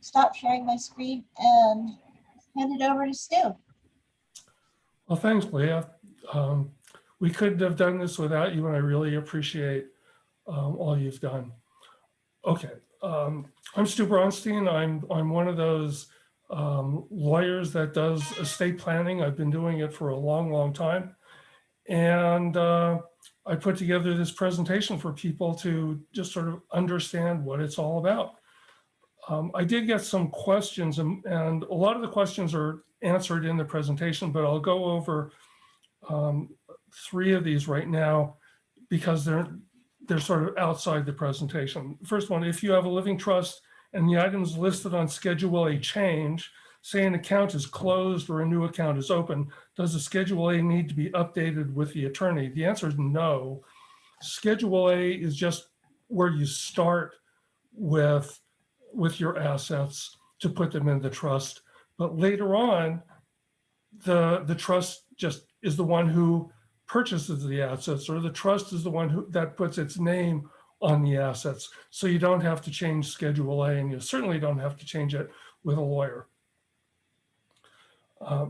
stop sharing my screen and hand it over to Stu. Well, thanks, Leah. Um, we couldn't have done this without you, and I really appreciate um, all you've done. Okay, um, I'm Stu Bronstein. I'm I'm one of those um, lawyers that does estate planning. I've been doing it for a long, long time, and uh, I put together this presentation for people to just sort of understand what it's all about. Um, I did get some questions, and, and a lot of the questions are answered in the presentation, but I'll go over um, three of these right now because they're they're sort of outside the presentation. First one, if you have a living trust and the items listed on Schedule A change, say an account is closed or a new account is open, does the Schedule A need to be updated with the attorney? The answer is no. Schedule A is just where you start with, with your assets to put them in the trust. But later on, the, the trust just is the one who purchases the assets or the trust is the one who that puts its name on the assets. So you don't have to change Schedule A and you certainly don't have to change it with a lawyer. Uh,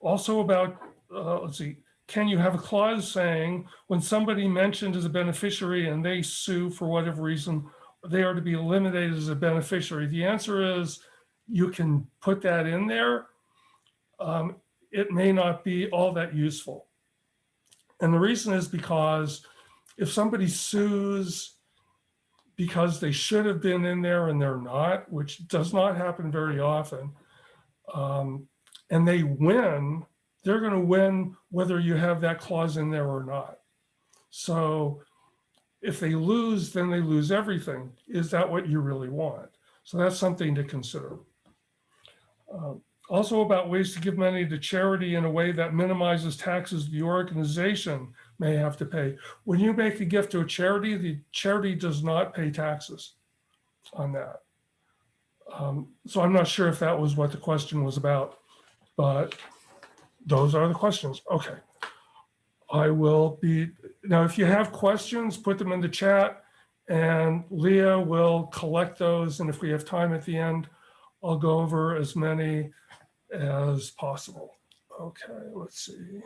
also about, uh, let's see, can you have a clause saying when somebody mentioned as a beneficiary and they sue for whatever reason, they are to be eliminated as a beneficiary? The answer is you can put that in there. Um, it may not be all that useful. And the reason is because if somebody sues because they should have been in there and they're not, which does not happen very often, um, and they win, they're going to win whether you have that clause in there or not. So if they lose, then they lose everything. Is that what you really want? So that's something to consider. Um, also about ways to give money to charity in a way that minimizes taxes the organization may have to pay. When you make a gift to a charity, the charity does not pay taxes on that. Um, so I'm not sure if that was what the question was about, but those are the questions. Okay. I will be, now if you have questions, put them in the chat and Leah will collect those. And if we have time at the end, I'll go over as many as possible. Okay, let's see.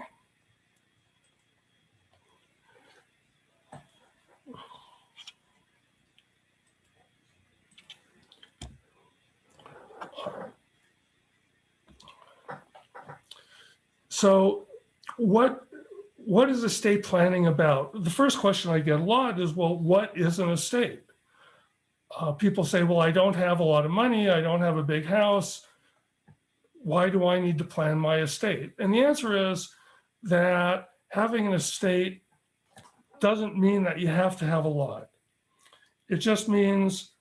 So what what is estate planning about? The first question I get a lot is, well, what is an estate? Uh, people say, well, I don't have a lot of money. I don't have a big house why do I need to plan my estate? And the answer is that having an estate doesn't mean that you have to have a lot. It just means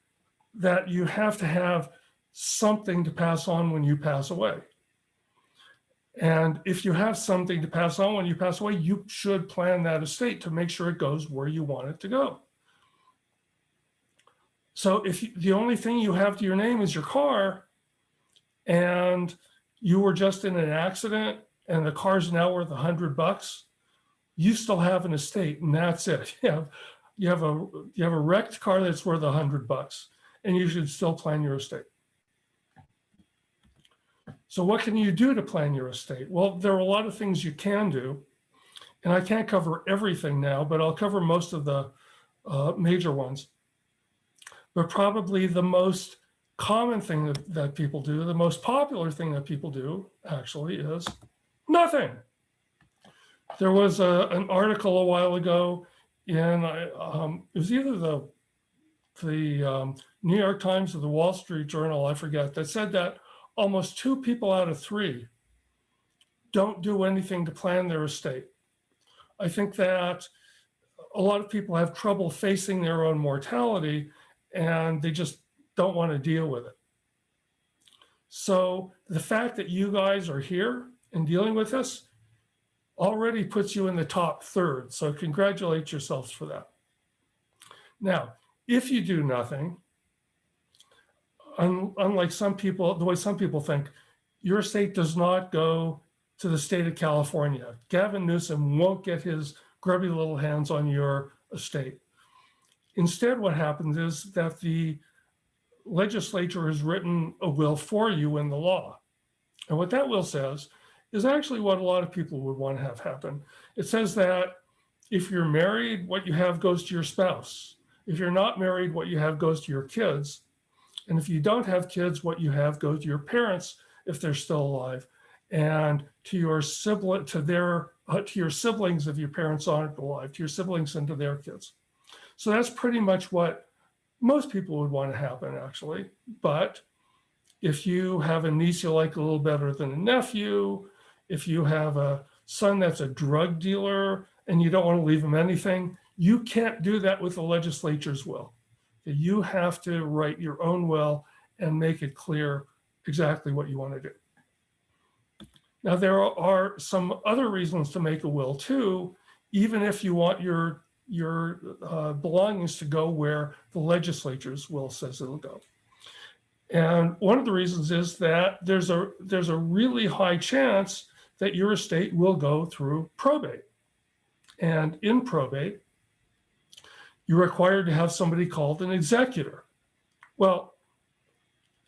that you have to have something to pass on when you pass away. And if you have something to pass on when you pass away, you should plan that estate to make sure it goes where you want it to go. So if you, the only thing you have to your name is your car and you were just in an accident and the car's now worth a hundred bucks, you still have an estate and that's it. You have, you have a you have a wrecked car that's worth a hundred bucks and you should still plan your estate. So what can you do to plan your estate? Well, there are a lot of things you can do and I can't cover everything now, but I'll cover most of the uh, major ones. But probably the most common thing that, that people do, the most popular thing that people do actually is nothing. There was a, an article a while ago in, um, it was either the, the um, New York Times or the Wall Street Journal, I forget, that said that almost two people out of three don't do anything to plan their estate. I think that a lot of people have trouble facing their own mortality and they just don't want to deal with it. So the fact that you guys are here and dealing with this already puts you in the top third. So congratulate yourselves for that. Now, if you do nothing, un unlike some people, the way some people think, your state does not go to the state of California. Gavin Newsom won't get his grubby little hands on your estate. Instead, what happens is that the legislature has written a will for you in the law. And what that will says is actually what a lot of people would want to have happen. It says that if you're married, what you have goes to your spouse. If you're not married, what you have goes to your kids. And if you don't have kids, what you have goes to your parents if they're still alive, and to your sibling, to their, uh, to your siblings if your parents aren't alive, to your siblings and to their kids. So that's pretty much what most people would want to happen, actually. But if you have a niece you like a little better than a nephew, if you have a son that's a drug dealer and you don't want to leave him anything, you can't do that with the legislature's will. You have to write your own will and make it clear exactly what you want to do. Now, there are some other reasons to make a will too, even if you want your, your uh, belongings to go where the legislature's will says it'll go. And one of the reasons is that there's a, there's a really high chance that your estate will go through probate. And in probate, you're required to have somebody called an executor. Well,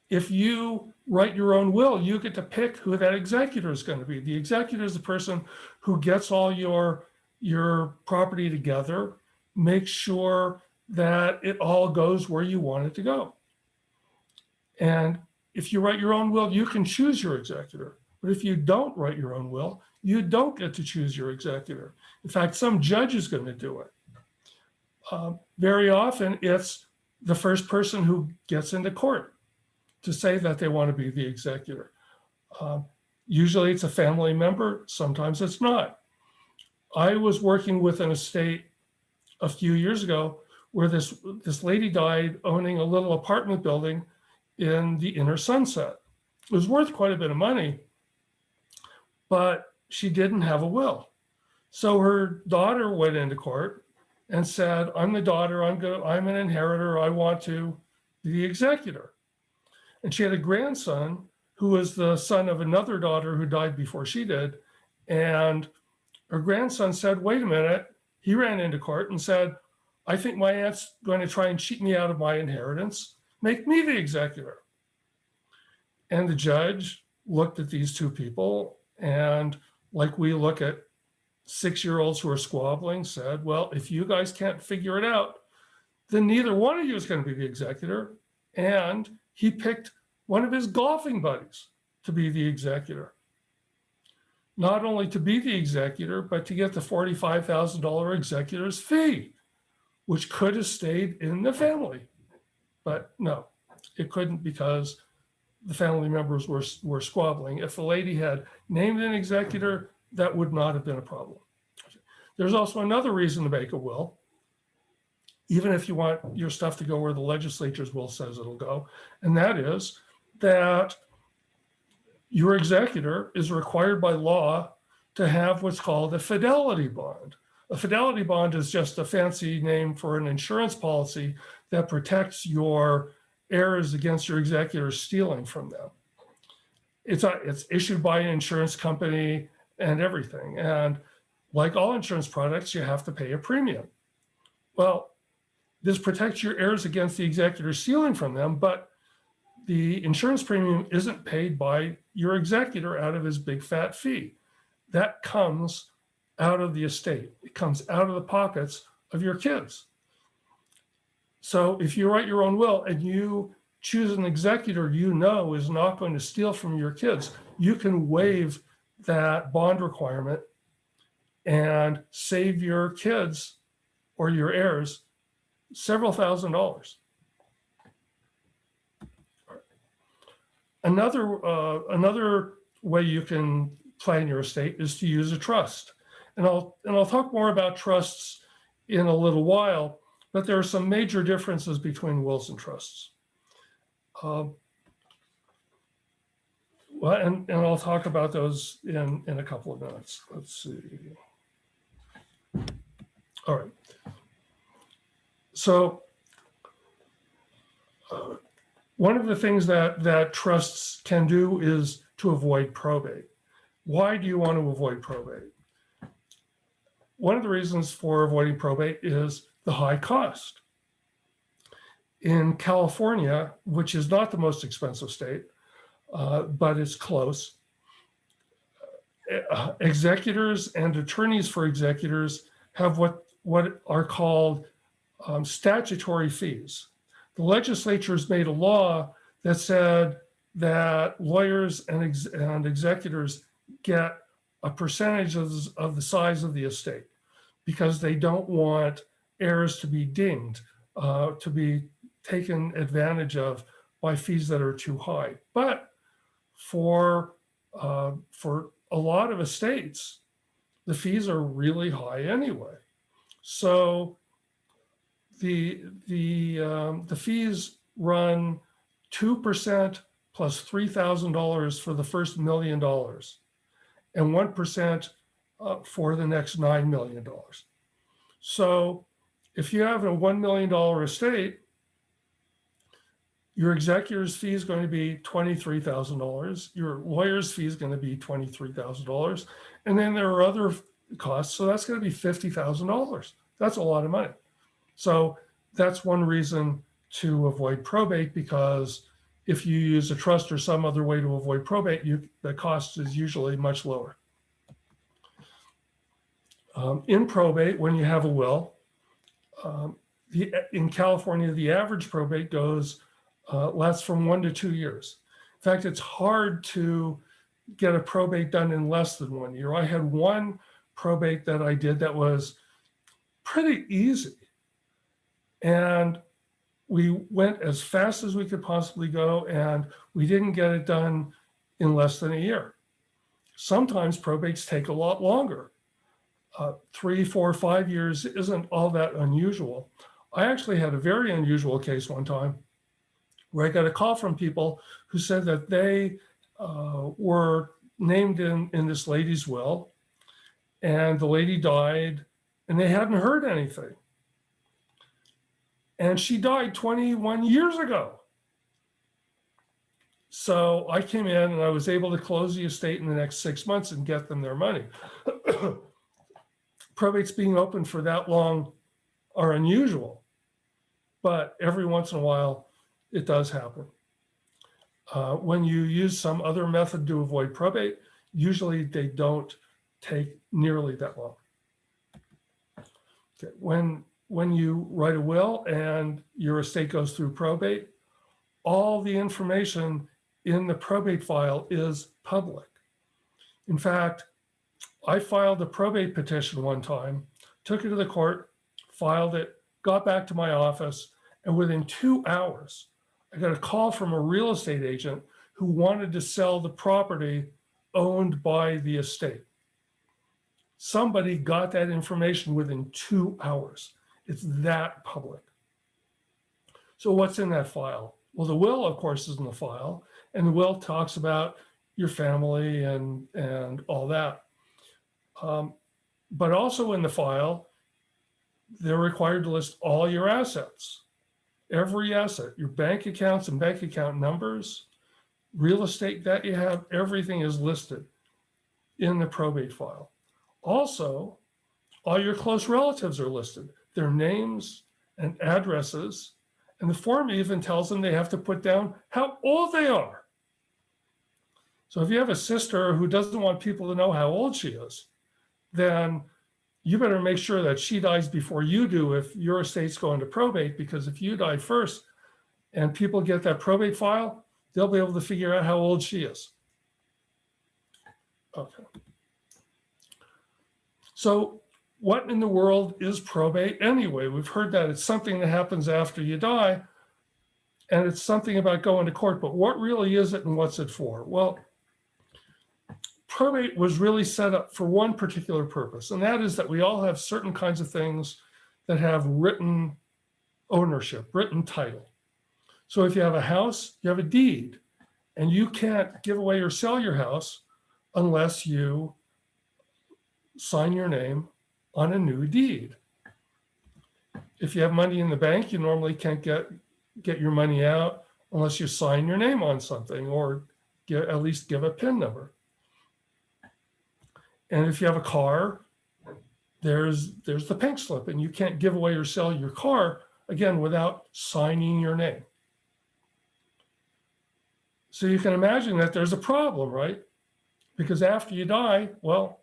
if you write your own will, you get to pick who that executor is going to be. The executor is the person who gets all your, your property together, makes sure that it all goes where you want it to go. And if you write your own will, you can choose your executor. But if you don't write your own will, you don't get to choose your executor. In fact, some judge is going to do it. Um, very often, it's the first person who gets into court to say that they want to be the executor. Um, usually it's a family member, sometimes it's not. I was working with an estate a few years ago where this, this lady died owning a little apartment building in the inner sunset. It was worth quite a bit of money, but she didn't have a will. So her daughter went into court and said, I'm the daughter, I'm, go I'm an inheritor, I want to be the executor. And she had a grandson who was the son of another daughter who died before she did. And her grandson said, wait a minute. He ran into court and said, I think my aunt's going to try and cheat me out of my inheritance. Make me the executor. And the judge looked at these two people and like we look at six-year-olds who are squabbling said, well, if you guys can't figure it out, then neither one of you is going to be the executor. And he picked one of his golfing buddies to be the executor. Not only to be the executor, but to get the $45,000 executor's fee, which could have stayed in the family. But no, it couldn't because the family members were, were squabbling. If the lady had named an executor, that would not have been a problem. There's also another reason to make a will, even if you want your stuff to go where the legislature's will says it'll go, and that is that your executor is required by law to have what's called a fidelity bond. A fidelity bond is just a fancy name for an insurance policy that protects your heirs against your executor stealing from them. It's, a, it's issued by an insurance company and everything. And like all insurance products, you have to pay a premium. Well, this protects your heirs against the executor stealing from them, but the insurance premium isn't paid by your executor out of his big fat fee. That comes out of the estate. It comes out of the pockets of your kids. So if you write your own will and you choose an executor you know is not going to steal from your kids, you can waive that bond requirement and save your kids or your heirs several thousand dollars. Another, uh, another way you can plan your estate is to use a trust. And I'll, and I'll talk more about trusts in a little while, but there are some major differences between wills and trusts. Um, well, and, and I'll talk about those in, in a couple of minutes. Let's see. All right. So uh, one of the things that, that trusts can do is to avoid probate. Why do you want to avoid probate? One of the reasons for avoiding probate is the high cost. In California, which is not the most expensive state, uh, but it's close, uh, executors and attorneys for executors have what, what are called um, statutory fees. The legislature has made a law that said that lawyers and, ex- and executors get a percentage of, of the size of the estate because they don't want heirs to be dinged, uh, to be taken advantage of by fees that are too high. But for uh, for a lot of estates, the fees are really high anyway. So the the um, the fees run two percent plus three thousand dollars for the first million dollars, and one percent uh, for the next nine million dollars. So if you have a one million dollar estate, your executor's fee is going to be twenty-three thousand dollars. Your lawyer's fee is going to be twenty-three thousand dollars. And then there are other costs. So that's going to be fifty thousand dollars. That's a lot of money. So that's one reason to avoid probate because if you use a trust or some other way to avoid probate, you, the cost is usually much lower. Um, in probate, when you have a will, um, the, in California, the average probate goes uh, lasts from one to two years. In fact, it's hard to get a probate done in less than one year. I had one probate that I did that was pretty easy. And we went as fast as we could possibly go, and we didn't get it done in less than a year. Sometimes probates take a lot longer. Uh, three, four, five years isn't all that unusual. I actually had a very unusual case one time where I got a call from people who said that they uh, were named in, in this lady's will and the lady died and they hadn't heard anything. And she died 21 years ago. So I came in and I was able to close the estate in the next six months and get them their money. Probates being open for that long are unusual, but every once in a while it does happen. Uh, when you use some other method to avoid probate, usually they don't take nearly that long. Okay. When, when you write a will and your estate goes through probate, all the information in the probate file is public. In fact, I filed a probate petition one time, took it to the court, filed it, got back to my office, and within two hours, I got a call from a real estate agent who wanted to sell the property owned by the estate. Somebody got that information within two hours. It's that public. So what's in that file? Well, the will, of course, is in the file, and the will talks about your family and, and all that. Um, but also in the file, they're required to list all your assets every asset, your bank accounts and bank account numbers, real estate that you have, everything is listed in the probate file. Also, all your close relatives are listed, their names and addresses, and the form even tells them they have to put down how old they are. So if you have a sister who doesn't want people to know how old she is, then you better make sure that she dies before you do if your estate's going to probate, because if you die first and people get that probate file, they'll be able to figure out how old she is. Okay. So what in the world is probate anyway? We've heard that it's something that happens after you die and it's something about going to court, but what really is it and what's it for? Well, probate was really set up for one particular purpose, and that is that we all have certain kinds of things that have written ownership, written title. So if you have a house, you have a deed, and you can't give away or sell your house unless you sign your name on a new deed. If you have money in the bank, you normally can't get, get your money out unless you sign your name on something or get, at least give a PIN number. And if you have a car, there's there's the pink slip, and you can't give away or sell your car again, without signing your name. So you can imagine that there's a problem, right? Because after you die, well,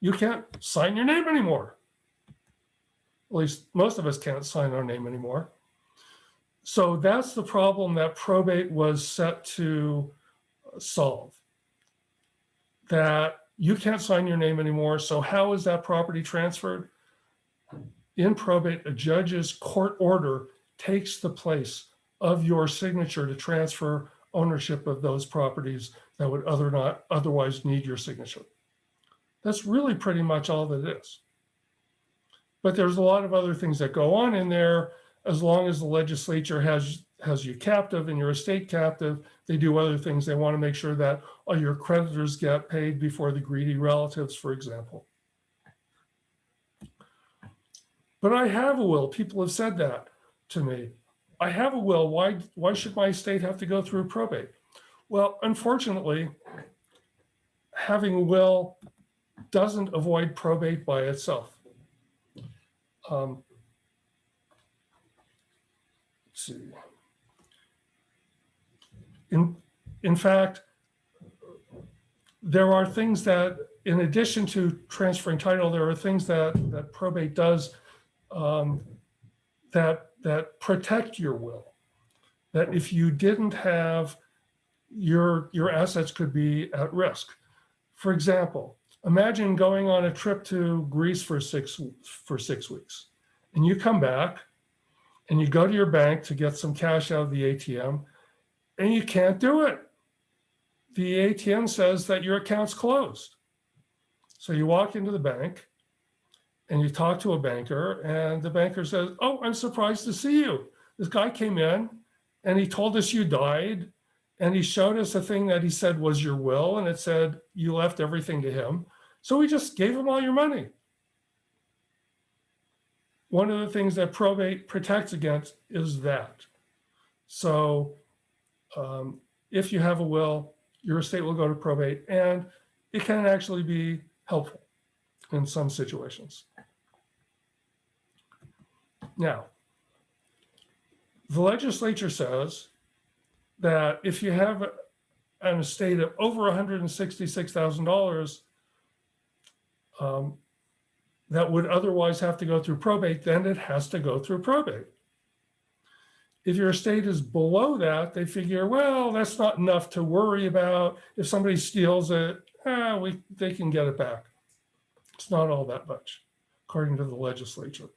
you can't sign your name anymore. At least most of us can't sign our name anymore. So that's the problem that probate was set to solve. That you can't sign your name anymore. So how is that property transferred? In probate, a judge's court order takes the place of your signature to transfer ownership of those properties that would other not otherwise need your signature. That's really pretty much all that is. But there's a lot of other things that go on in there. As long as the legislature has has you captive and your estate captive, they do other things. They want to make sure that all your creditors get paid before the greedy relatives, for example. But I have a will. People have said that to me. I have a will. Why, why should my estate have to go through probate? Well, unfortunately, having a will doesn't avoid probate by itself. Um, let's see. In, in fact, there are things that, in addition to transferring title, there are things that, that probate does um, that that protect your will. That if you didn't have your your assets could be at risk. For example, imagine going on a trip to Greece for six for six weeks, and you come back, and you go to your bank to get some cash out of the ATM, and you can't do it. The ATM says that your account's closed. So you walk into the bank and you talk to a banker and the banker says, oh, I'm surprised to see you. This guy came in and he told us you died and he showed us a thing that he said was your will and it said you left everything to him. So we just gave him all your money. One of the things that probate protects against is that. So um, if you have a will, your estate will go to probate and it can actually be helpful in some situations. Now, the legislature says that if you have an estate of over $166,000 um, that would otherwise have to go through probate, then it has to go through probate. If your estate is below that, they figure, well, that's not enough to worry about. If somebody steals it, ah, we, they can get it back. It's not all that much, according to the legislature.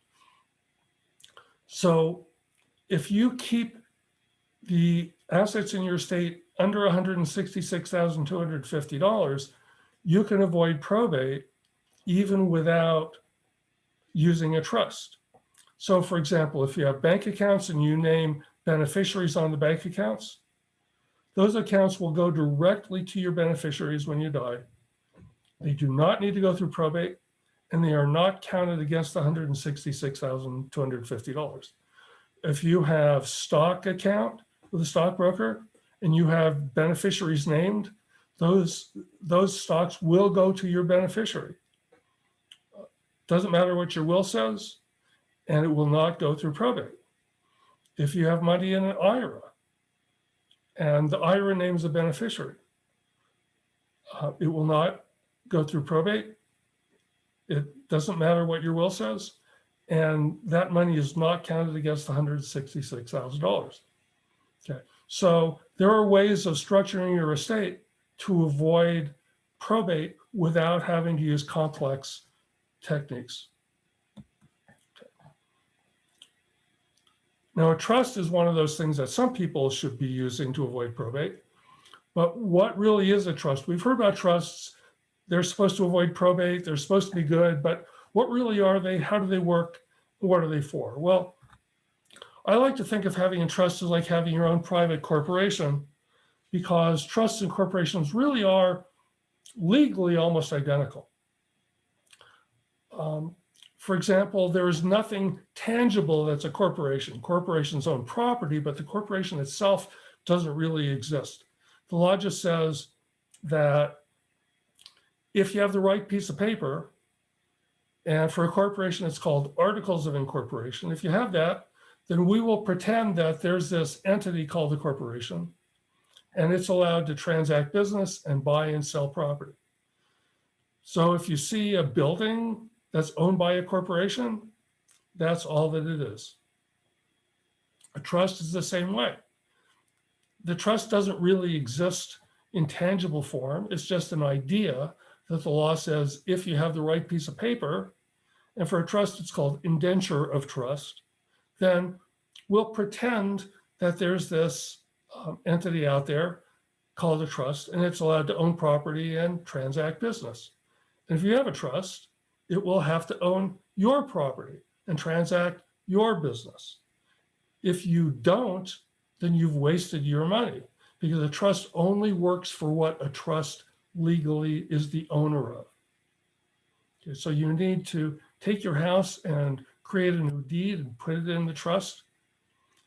So if you keep the assets in your estate under $166,250, you can avoid probate even without using a trust. So for example, if you have bank accounts and you name beneficiaries on the bank accounts, those accounts will go directly to your beneficiaries when you die. They do not need to go through probate and they are not counted against the $166,250. If you have stock account with a stockbroker and you have beneficiaries named, those, those stocks will go to your beneficiary. Doesn't matter what your will says, and it will not go through probate. If you have money in an IRA and the IRA names a beneficiary, uh, it will not go through probate it doesn't matter what your will says. And that money is not counted against $166,000. Okay, so there are ways of structuring your estate to avoid probate without having to use complex techniques. Now, a trust is one of those things that some people should be using to avoid probate. But what really is a trust? We've heard about trusts they're supposed to avoid probate. They're supposed to be good, but what really are they? How do they work? What are they for? Well, I like to think of having a trust as like having your own private corporation because trusts and corporations really are legally almost identical. Um, for example, there is nothing tangible that's a corporation. Corporations own property, but the corporation itself doesn't really exist. The law just says that if you have the right piece of paper, and for a corporation, it's called articles of incorporation. If you have that, then we will pretend that there's this entity called the corporation and it's allowed to transact business and buy and sell property. So if you see a building that's owned by a corporation, that's all that it is. A trust is the same way. The trust doesn't really exist in tangible form. It's just an idea that the law says if you have the right piece of paper, and for a trust, it's called indenture of trust, then we'll pretend that there's this um, entity out there called a trust, and it's allowed to own property and transact business. And if you have a trust, it will have to own your property and transact your business. If you don't, then you've wasted your money because a trust only works for what a trust legally is the owner of. Okay, so you need to take your house and create a new deed and put it in the trust.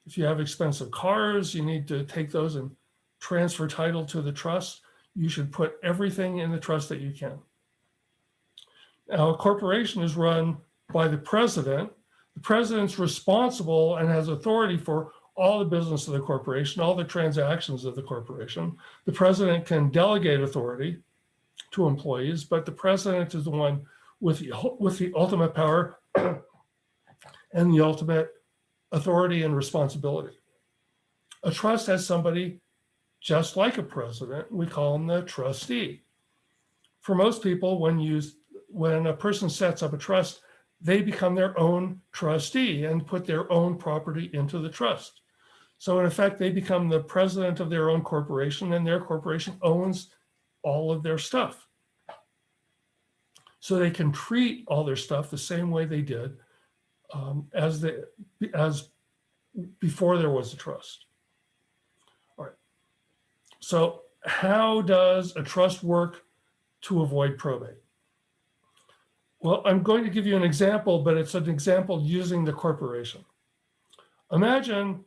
If you have expensive cars, you need to take those and transfer title to the trust. You should put everything in the trust that you can. Now, a corporation is run by the president. The president's responsible and has authority for all the business of the corporation, all the transactions of the corporation. The president can delegate authority to employees, but the president is the one with the, with the ultimate power and the ultimate authority and responsibility. A trust has somebody just like a president. We call them the trustee. For most people, when you when a person sets up a trust, they become their own trustee and put their own property into the trust. So in effect, they become the president of their own corporation and their corporation owns all of their stuff. So they can treat all their stuff the same way they did um, as, they, as before there was a trust. All right. So how does a trust work to avoid probate? Well, I'm going to give you an example, but it's an example using the corporation. Imagine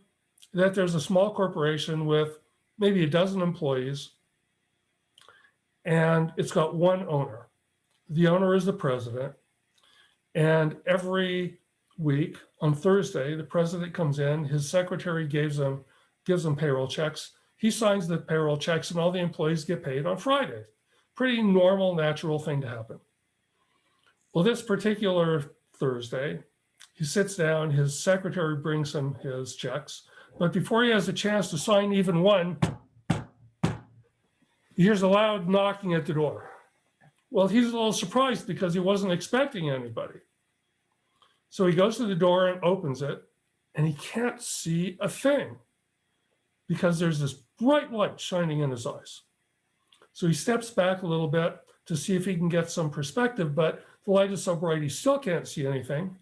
that there's a small corporation with maybe a dozen employees and it's got one owner. The owner is the president. And every week on Thursday, the president comes in, his secretary gives him, gives him payroll checks. He signs the payroll checks and all the employees get paid on Friday. Pretty normal, natural thing to happen. Well, this particular Thursday, he sits down, his secretary brings him his checks, but before he has a chance to sign even one, he hears a loud knocking at the door. Well, he's a little surprised because he wasn't expecting anybody. So he goes to the door and opens it, and he can't see a thing because there's this bright light shining in his eyes. So he steps back a little bit to see if he can get some perspective, but the light is so bright he still can't see anything.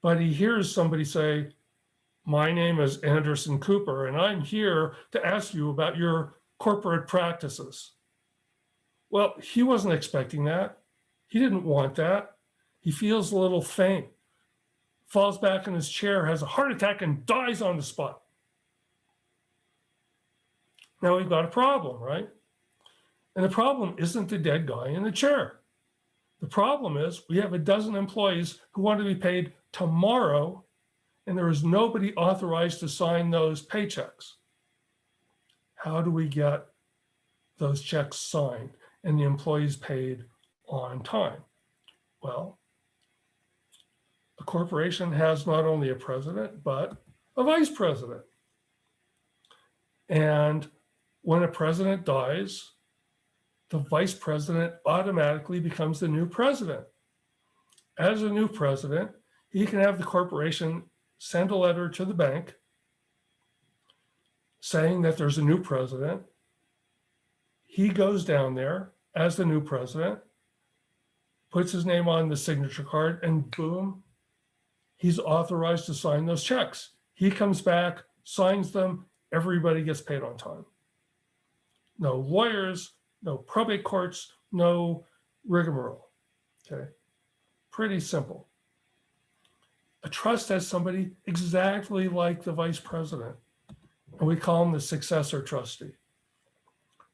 But he hears somebody say, my name is Anderson Cooper, and I'm here to ask you about your corporate practices. Well, he wasn't expecting that. He didn't want that. He feels a little faint, falls back in his chair, has a heart attack, and dies on the spot. Now we've got a problem, right? And the problem isn't the dead guy in the chair. The problem is we have a dozen employees who want to be paid tomorrow and there is nobody authorized to sign those paychecks. How do we get those checks signed and the employees paid on time? Well, a corporation has not only a president, but a vice president. And when a president dies, the vice president automatically becomes the new president. As a new president, he can have the corporation send a letter to the bank saying that there's a new president. He goes down there as the new president, puts his name on the signature card, and boom, he's authorized to sign those checks. He comes back, signs them, everybody gets paid on time. No lawyers, no probate courts, no rigmarole. Okay, pretty simple. A trust has somebody exactly like the vice president, and we call him the successor trustee.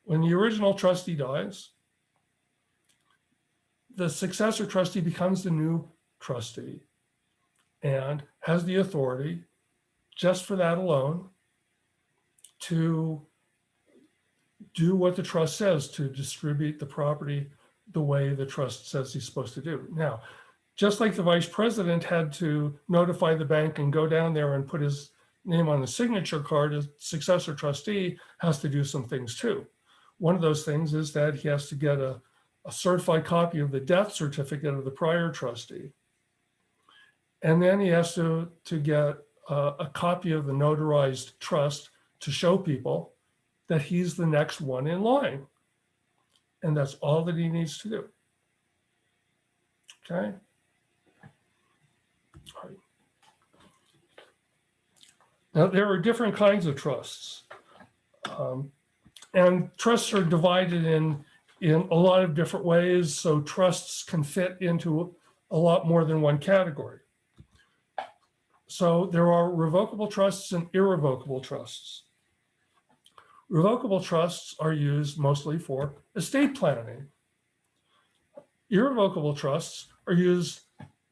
When the original trustee dies, the successor trustee becomes the new trustee. and has the authority, just for that alone, to do what the trust says to distribute the property the way the trust says he's supposed to do. Now, just like the vice president had to notify the bank and go down there and put his name on the signature card, a successor trustee has to do some things too. One of those things is that he has to get a, a certified copy of the death certificate of the prior trustee. And then he has to, to get a, a copy of the notarized trust to show people that he's the next one in line. And that's all that he needs to do. Okay? All right. Now, there are different kinds of trusts. Um, and trusts are divided in, in a lot of different ways, so trusts can fit into a lot more than one category. So there are revocable trusts and irrevocable trusts. Revocable trusts are used mostly for estate planning. Irrevocable trusts are used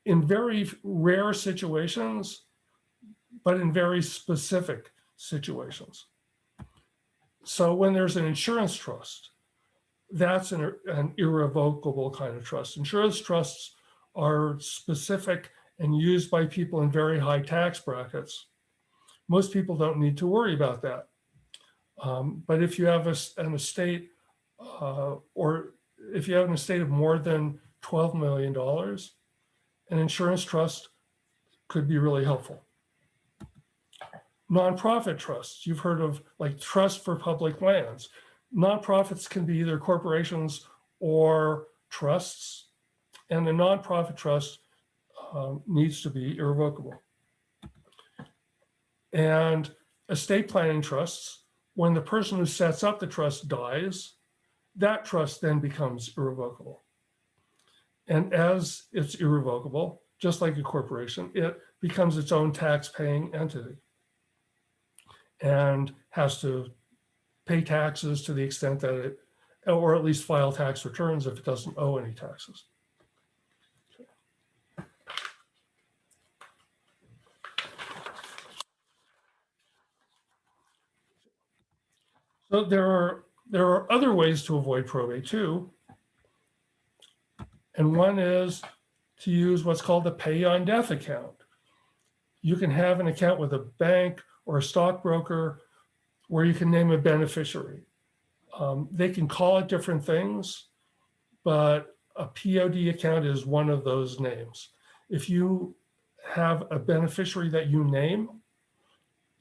in very rare situations, but in very specific situations. So when there's an insurance trust, that's an, an irrevocable kind of trust. Insurance trusts are specific and used by people in very high tax brackets. Most people don't need to worry about that. Um, but if you have a, an estate uh, or if you have an estate of more than $12 million, an insurance trust could be really helpful. Nonprofit trusts, you've heard of like trust for public lands. Nonprofits can be either corporations or trusts, and a nonprofit trust um, needs to be irrevocable. And estate planning trusts, when the person who sets up the trust dies, that trust then becomes irrevocable. And as it's irrevocable, just like a corporation, it becomes its own tax paying entity and has to pay taxes to the extent that it, or at least file tax returns if it doesn't owe any taxes. So there are, there are other ways to avoid probate too. And one is to use what's called a pay on death account. You can have an account with a bank or a stockbroker where you can name a beneficiary. Um, they can call it different things, but a POD account is one of those names. If you have a beneficiary that you name,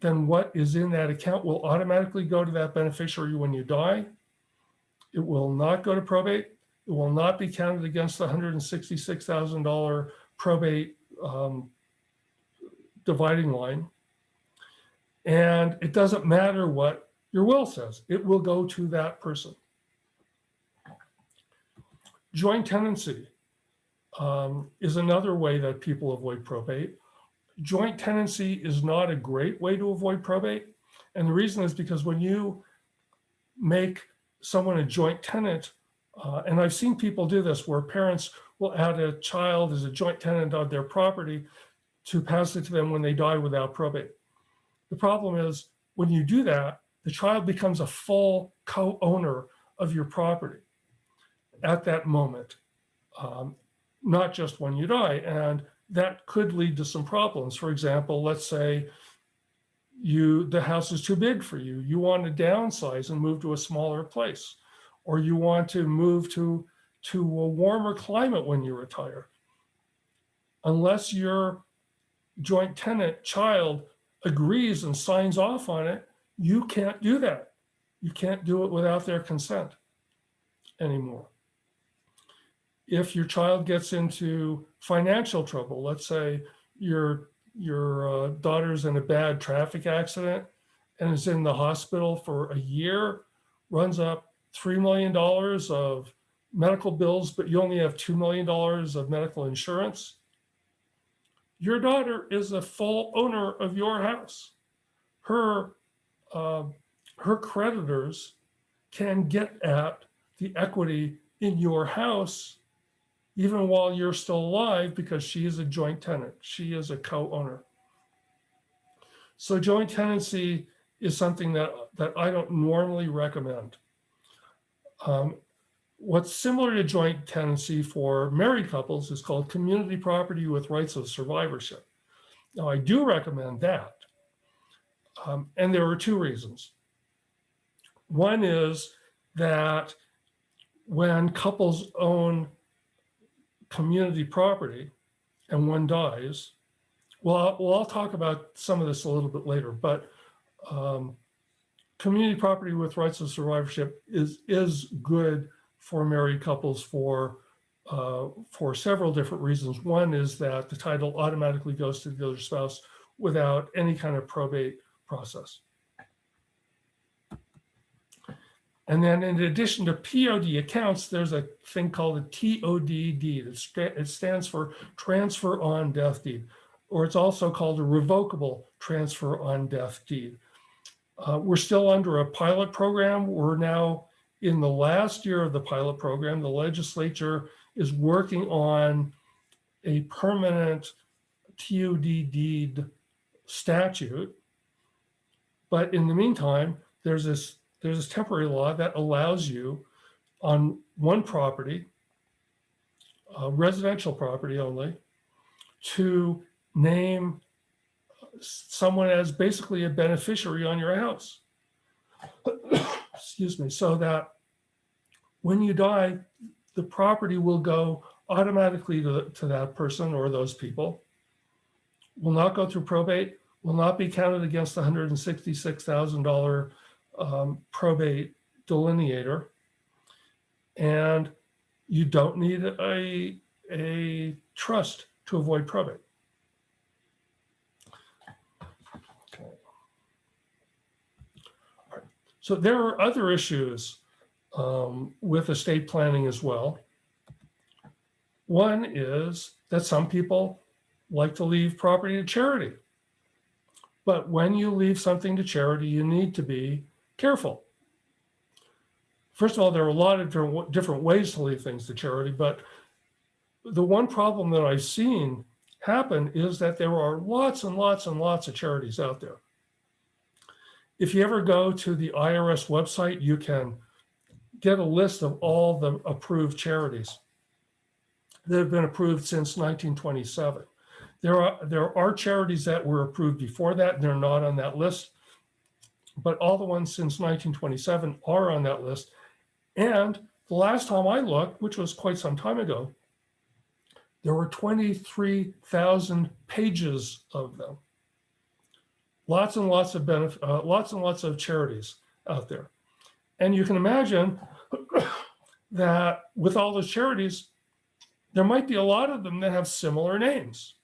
then what is in that account will automatically go to that beneficiary when you die. It will not go to probate. It will not be counted against the $166,000 probate um, dividing line. And it doesn't matter what your will says, it will go to that person. Joint tenancy um, is another way that people avoid probate. Joint tenancy is not a great way to avoid probate. And the reason is because when you make someone a joint tenant, uh, and I've seen people do this where parents will add a child as a joint tenant on their property to pass it to them when they die without probate. The problem is when you do that, the child becomes a full co-owner of your property at that moment, um, not just when you die. And that could lead to some problems. For example, let's say you the house is too big for you. You want to downsize and move to a smaller place, or you want to move to, to a warmer climate when you retire. Unless your joint tenant child agrees and signs off on it, you can't do that. You can't do it without their consent anymore. If your child gets into financial trouble, let's say your, your uh, daughter's in a bad traffic accident and is in the hospital for a year, runs up $3 million of medical bills, but you only have $2 million of medical insurance, your daughter is a full owner of your house. Her, uh, her creditors can get at the equity in your house even while you're still alive because she is a joint tenant. She is a co-owner. So joint tenancy is something that, that I don't normally recommend. Um, what's similar to joint tenancy for married couples is called community property with rights of survivorship. Now, I do recommend that. Um, and there are two reasons. One is that when couples own community property and one dies, well, I'll- well, I'll talk about some of this a little bit later, but um, community property with rights of survivorship is, is good for married couples for, uh, for several different reasons. One is that the title automatically goes to the other spouse without any kind of probate process. And then in addition to POD accounts, there's a thing called a TOD deed. It It stands for transfer on death deed, or it's also called a revocable transfer on death deed. Uh, We're still under a pilot program. We're now in the last year of the pilot program. The legislature is working on a permanent TOD deed statute. But in the meantime, there's this, there's this temporary law that allows you on one property, uh, residential property only, to name someone as basically a beneficiary on your house. Excuse me, so that when you die, the property will go automatically to, to that person or those people, will not go through probate, will not be counted against the $166,000 um, probate delineator. And you don't need a, a trust to avoid probate. So there are other issues um, with estate planning as well. One is that some people like to leave property to charity. But when you leave something to charity, you need to be careful. First of all, there are a lot of different, ways to leave things to charity, but the one problem that I've seen happen is that there are lots and lots and lots of charities out there. If you ever go to the IRS website, you can get a list of all the approved charities that have been approved since 1927. There are, there are charities that were approved before that, and they're not on that list. But all the ones since 1927 are on that list. And the last time I looked, which was quite some time ago, there were 23,000 pages of them. Lots and lots of benefit, uh, lots and lots of charities out there. And you can imagine that with all those charities, there might be a lot of them that have similar names.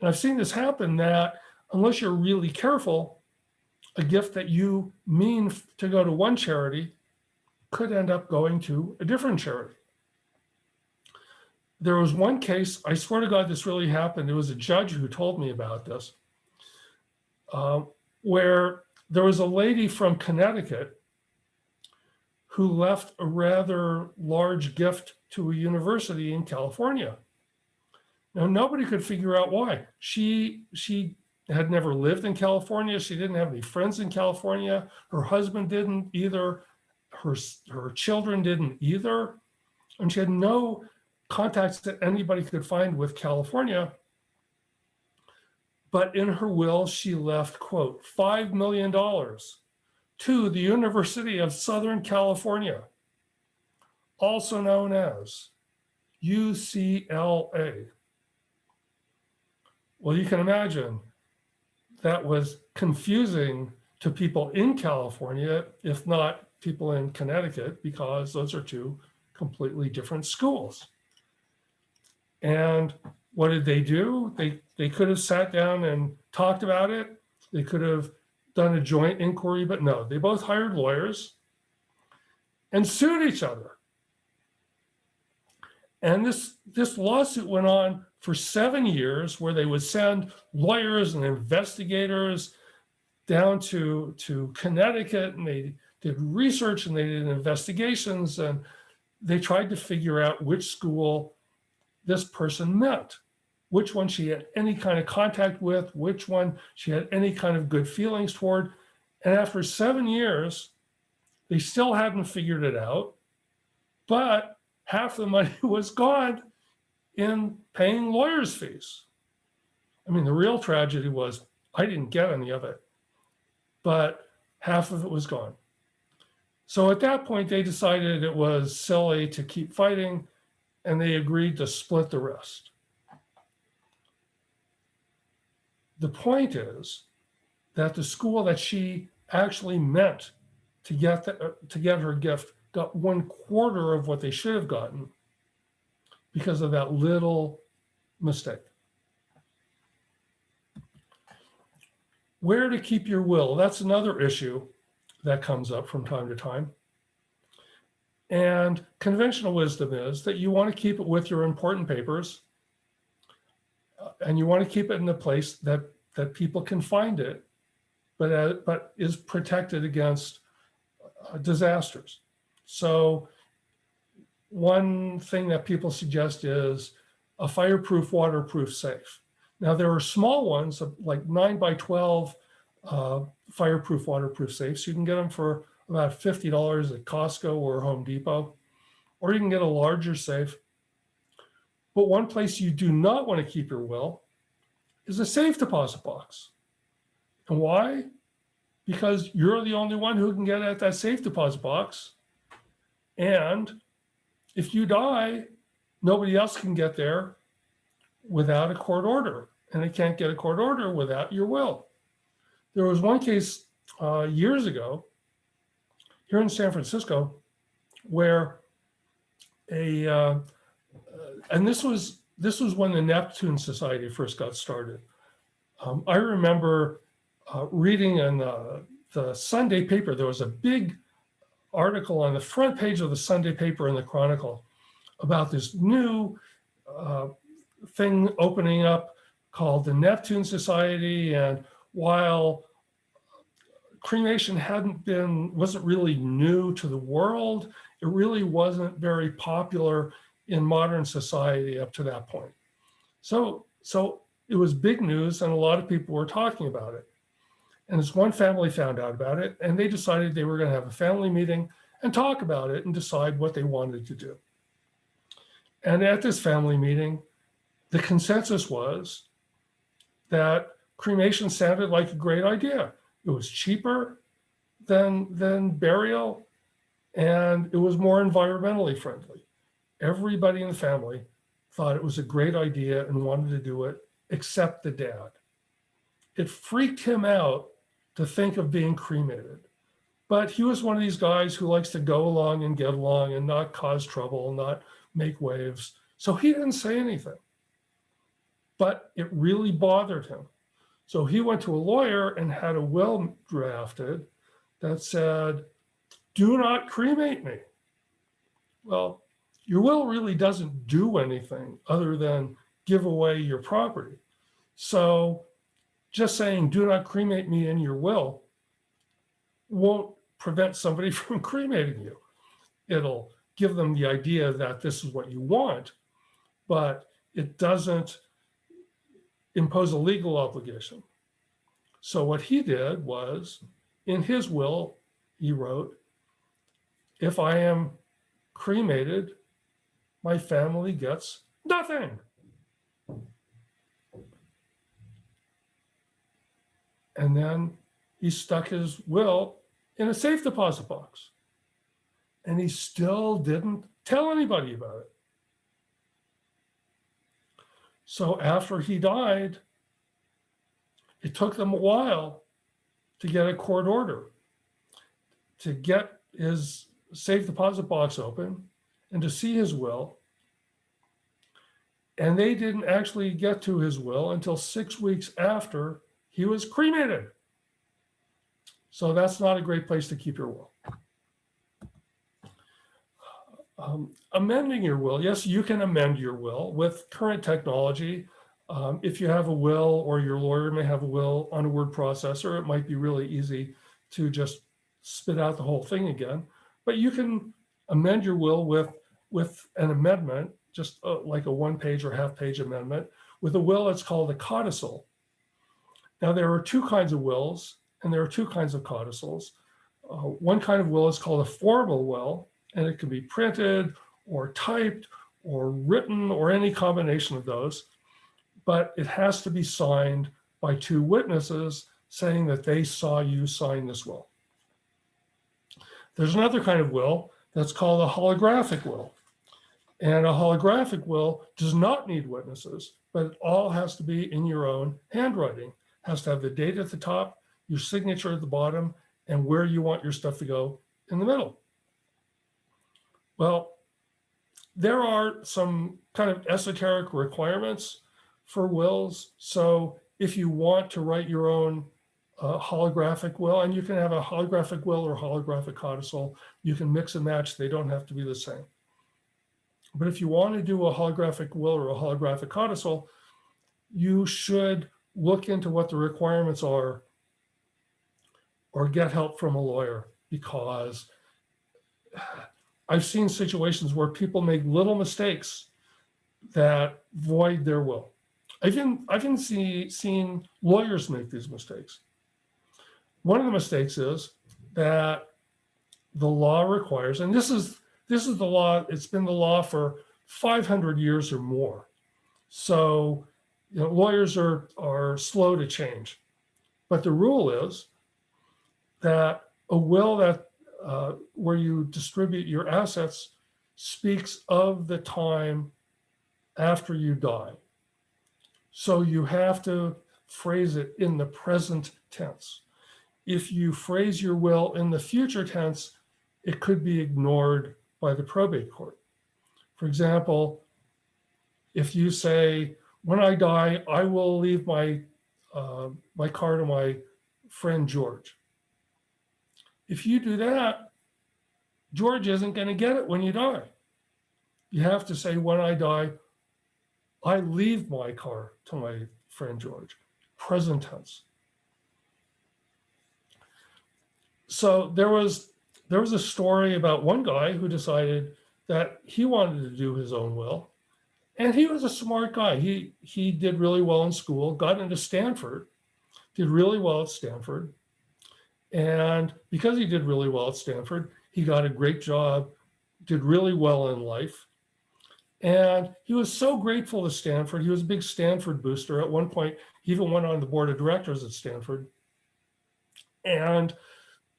And I've seen this happen that unless you're really careful, a gift that you mean to go to one charity could end up going to a different charity. There was one case, I swear to God, this really happened. It was a judge who told me about this, uh, where there was a lady from Connecticut who left a rather large gift to a university in California. Now, nobody could figure out why. She, she had never lived in California. She didn't have any friends in California. Her husband didn't either. Her, her children didn't either. And she had no contacts that anybody could find with California. But in her will, she left, quote, $5 million to the University of Southern California, also known as UCLA. Well, you can imagine that was confusing to people in California, if not people in Connecticut, because those are two completely different schools. And what did they do? They, they could have sat down and talked about it. They could have done a joint inquiry, but no, they both hired lawyers and sued each other. And this, this lawsuit went on for seven years where they would send lawyers and investigators down to, to Connecticut and they did research and they did investigations and they tried to figure out which school this person met, which one she had any kind of contact with, which one she had any kind of good feelings toward. And after seven years, they still hadn't figured it out, but half the money was gone in paying lawyers' fees. I mean, the real tragedy was I didn't get any of it, but half of it was gone. So at that point, they decided it was silly to keep fighting and they agreed to split the rest. The point is that the school that she actually meant to get, the, to get her gift got one quarter of what they should have gotten because of that little mistake. Where to keep your will? That's another issue that comes up from time to time. And conventional wisdom is that you want to keep it with your important papers uh, and you want to keep it in a place that, that people can find it, but, uh, but is protected against uh, disasters. So one thing that people suggest is a fireproof, waterproof safe. Now there are small ones like nine by 12 uh, fireproof, waterproof safes. You can get them for about $50 at Costco or Home Depot, or you can get a larger safe. But one place you do not want to keep your will is a safe deposit box. And why? Because you're the only one who can get at that safe deposit box. And if you die, nobody else can get there without a court order. And they can't get a court order without your will. There was one case uh, years ago here in San Francisco where a, uh, and this was, this was when the Neptune Society first got started. Um, I remember uh, reading in the, the Sunday paper, there was a big article on the front page of the Sunday paper in the Chronicle about this new uh, thing opening up called the Neptune Society. And while cremation hadn't been, wasn't really new to the world, it really wasn't very popular in modern society up to that point. So, so it was big news and a lot of people were talking about it. And this one family found out about it and they decided they were gonna have a family meeting and talk about it and decide what they wanted to do. And at this family meeting, the consensus was that cremation sounded like a great idea. It was cheaper than, than burial and it was more environmentally friendly. Everybody in the family thought it was a great idea and wanted to do it, except the dad. It freaked him out to think of being cremated. But he was one of these guys who likes to go along and get along and not cause trouble, not make waves. So he didn't say anything. But it really bothered him. So he went to a lawyer and had a will drafted that said, do not cremate me. Well, your will really doesn't do anything other than give away your property. So just saying, do not cremate me in your will won't prevent somebody from cremating you. It'll give them the idea that this is what you want, but it doesn't impose a legal obligation. So what he did was, in his will, he wrote, if I am cremated, my family gets nothing. And then he stuck his will in a safe deposit box. And he still didn't tell anybody about it. So after he died, it took them a while to get a court order, to get his safe deposit box open and to see his will. And they didn't actually get to his will until six weeks after he was cremated. So that's not a great place to keep your will. Um, amending your will, yes, you can amend your will with current technology. Um, if you have a will or your lawyer may have a will on a word processor, it might be really easy to just spit out the whole thing again. But you can amend your will with with an amendment, just uh, like a one page or half page amendment. With a will, it's called a codicil. Now, there are two kinds of wills and there are two kinds of codicils. Uh, one kind of will is called a formal will, and it can be printed or typed or written or any combination of those. But it has to be signed by two witnesses saying that they saw you sign this will. There's another kind of will that's called a holographic will. And a holographic will does not need witnesses, but it all has to be in your own handwriting. Has to have the date at the top, your signature at the bottom, and where you want your stuff to go in the middle. Well, there are some kind of esoteric requirements for wills. So if you want to write your own uh, holographic will, and you can have a holographic will or holographic codicil, you can mix and match. They don't have to be the same. But if you want to do a holographic will or a holographic codicil, you should look into what the requirements are or get help from a lawyer because I've seen situations where people make little mistakes that void their will. I've even, I've even see, seen lawyers make these mistakes. One of the mistakes is that the law requires, and this is this is the law, it's been the law for 500 years or more. So you know, lawyers are, are slow to change. But the rule is that a will that uh, where you distribute your assets speaks of the time after you die. So you have to phrase it in the present tense. If you phrase your will in the future tense, it could be ignored by the probate court. For example, if you say, when I die, I will leave my, uh, my car to my friend George. If you do that, George isn't going to get it when you die. You have to say, when I die, I leave my car to my friend George, present tense. So there was there was a story about one guy who decided that he wanted to do his own will. And he was a smart guy. He he did really well in school, got into Stanford, did really well at Stanford. And because he did really well at Stanford, he got a great job, did really well in life. And he was so grateful to Stanford. He was a big Stanford booster. At one point, he even went on the board of directors at Stanford. And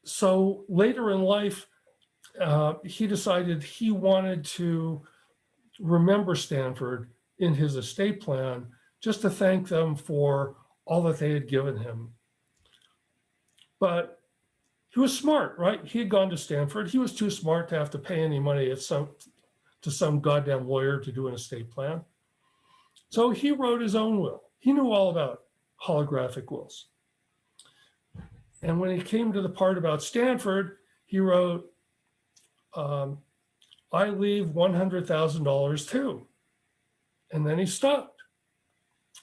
so later in life, uh, he decided he wanted to remember Stanford in his estate plan just to thank them for all that they had given him. But he was smart, right? He had gone to Stanford. He was too smart to have to pay any money at some, to some goddamn lawyer to do an estate plan. So he wrote his own will. He knew all about holographic wills. And when he came to the part about Stanford, he wrote, um, I leave $100,000 too. And then he stopped.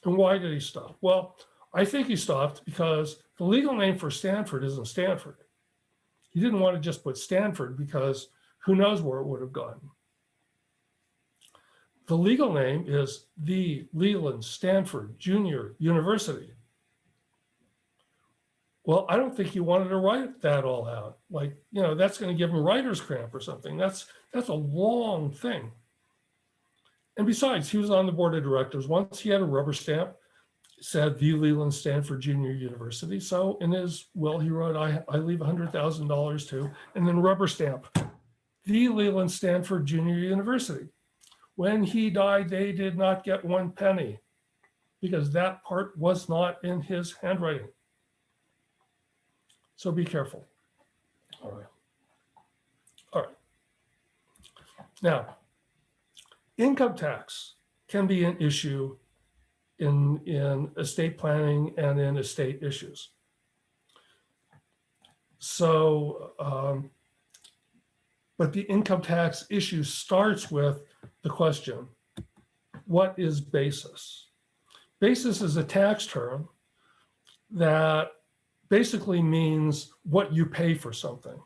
And why did he stop? Well, I think he stopped because the legal name for Stanford isn't Stanford. He didn't want to just put Stanford because who knows where it would have gone. The legal name is the Leland Stanford Junior University. Well, I don't think he wanted to write that all out. Like, you know, that's going to give him writer's cramp or something. That's that's a long thing. And besides, he was on the board of directors. Once he had a rubber stamp, said the Leland Stanford Junior University. So in his will, he wrote, I, I leave $100,000 to, and then rubber stamp, the Leland Stanford Junior University. When he died, they did not get one penny because that part was not in his handwriting. So be careful. All right. All right. Now, income tax can be an issue in, in estate planning and in estate issues. So, um, but the income tax issue starts with the question, what is basis? Basis is a tax term that basically means what you pay for something.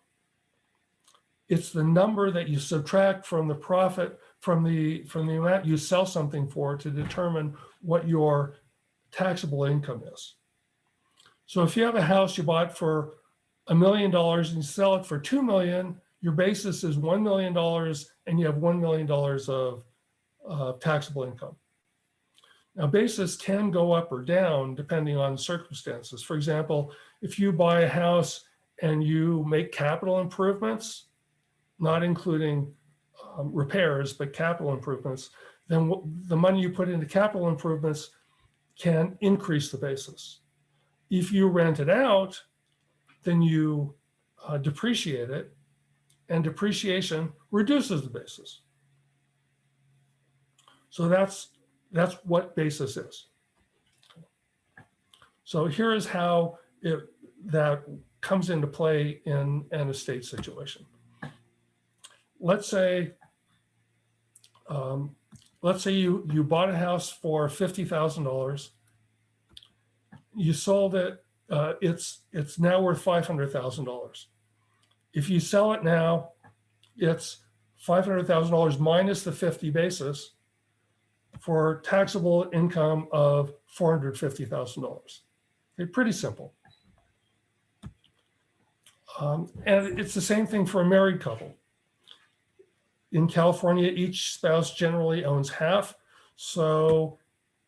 It's the number that you subtract from the profit from the from the amount you sell something for to determine what your taxable income is. So if you have a house you bought for a million dollars and you sell it for two million, your basis is one million dollars and you have one million dollars of uh, taxable income. Now basis can go up or down depending on circumstances. For example, if you buy a house and you make capital improvements, not including um, repairs, but capital improvements, then the money you put into capital improvements can increase the basis. If you rent it out, then you uh, depreciate it and depreciation reduces the basis. So that's, that's what basis is. So here is how it, that comes into play in an estate situation. Let's say, um, let's say you, you bought a house for $50,000. You sold it, uh, it's, it's now worth $500,000. If you sell it now, it's $500,000 minus the 50 basis for taxable income of $450,000. Okay, pretty simple. Um, and it's the same thing for a married couple. In California, each spouse generally owns half. So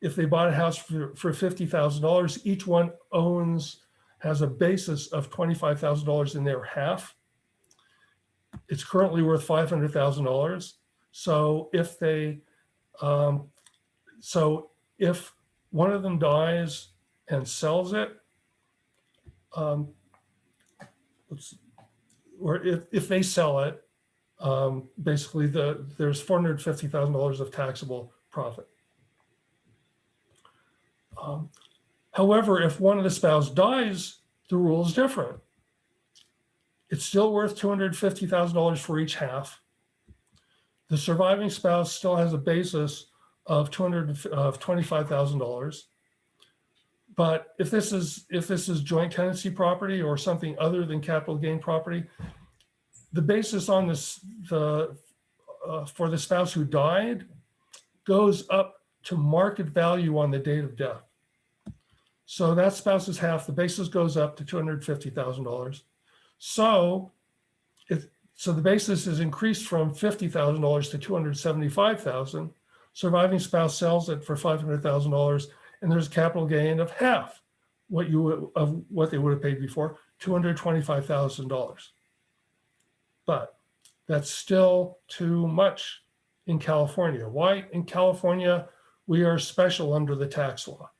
if they bought a house for, for $50,000, each one owns, has a basis of $25,000 in their half. It's currently worth $500,000. So if they, um, so if one of them dies and sells it, um, or if, if they sell it, um, basically the, there's $450,000 of taxable profit. Um, however, if one of the spouse dies, the rule is different. It's still worth $250,000 for each half. The surviving spouse still has a basis of 200 of $25,000. But if this is if this is joint tenancy property or something other than capital gain property, the basis on this the uh, for the spouse who died goes up to market value on the date of death. So that spouse's half, the basis goes up to $250,000. So if so the basis is increased from $50,000 to 275,000. Surviving spouse sells it for $500,000 and there's a capital gain of half what you would- of what they would have paid before, $225,000. But that's still too much in California. Why? In California, we are special under the tax law.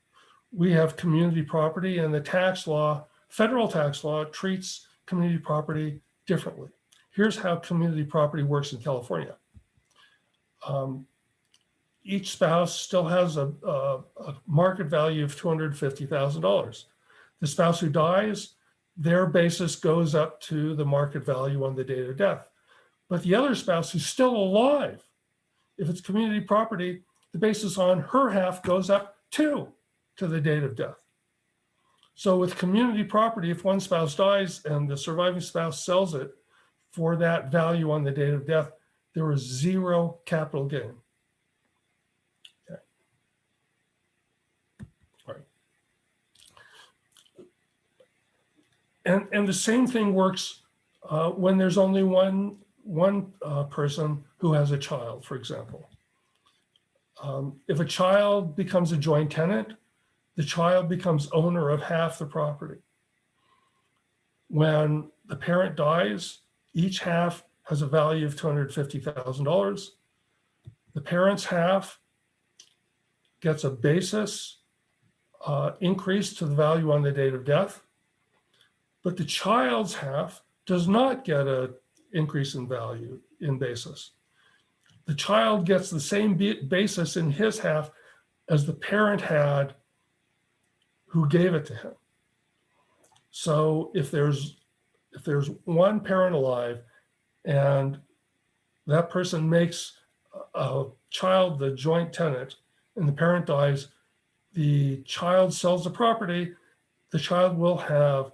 We have community property and the tax law, federal tax law treats community property differently. Here's how community property works in California. Um, each spouse still has a, a, a market value of $250,000. The spouse who dies, their basis goes up to the market value on the date of death. But the other spouse who's still alive, if it's community property, the basis on her half goes up too to the date of death. So with community property, if one spouse dies and the surviving spouse sells it for that value on the date of death, there is zero capital gain. Okay. Right. And, and the same thing works uh, when there's only one, one uh, person who has a child, for example. Um, if a child becomes a joint tenant, the child becomes owner of half the property. When the parent dies, each half has a value of $250,000. The parent's half gets a basis uh, increase to the value on the date of death, but the child's half does not get a increase in value in basis. The child gets the same basis in his half as the parent had who gave it to him. So if there's if there's one parent alive and that person makes a child the joint tenant and the parent dies, the child sells the property, the child will have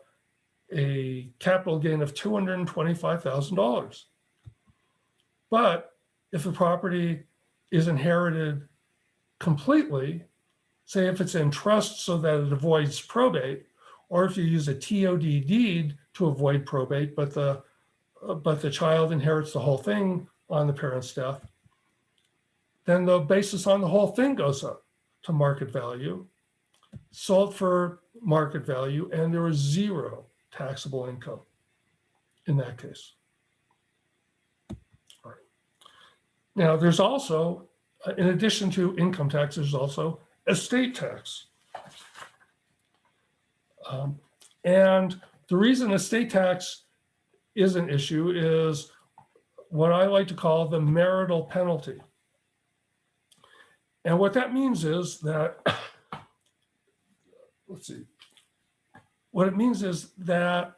a capital gain of $225,000. But if the property is inherited completely, say if it's in trust so that it avoids probate, or if you use a TOD deed to avoid probate, but the but the child inherits the whole thing on the parent's death, then the basis on the whole thing goes up to market value, sold for market value, and there is zero taxable income in that case. All right. Now, there's also, uh, in addition to income tax, there's also estate tax. Um, and the reason estate tax is an issue is what I like to call the marital penalty. And what that means is that, let's see, what it means is that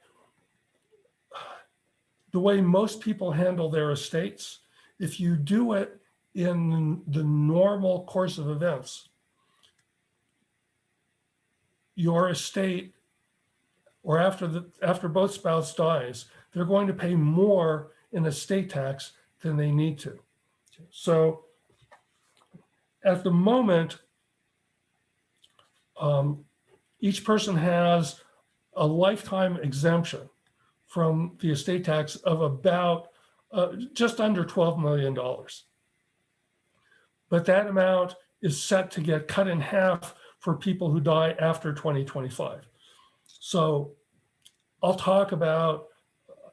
the way most people handle their estates, if you do it in the normal course of events, your estate or after the after both spouse dies, they're going to pay more in estate tax than they need to. So at the moment, um, each person has a lifetime exemption from the estate tax of about uh, just under $12 million. But that amount is set to get cut in half for people who die after 2025. So I'll talk about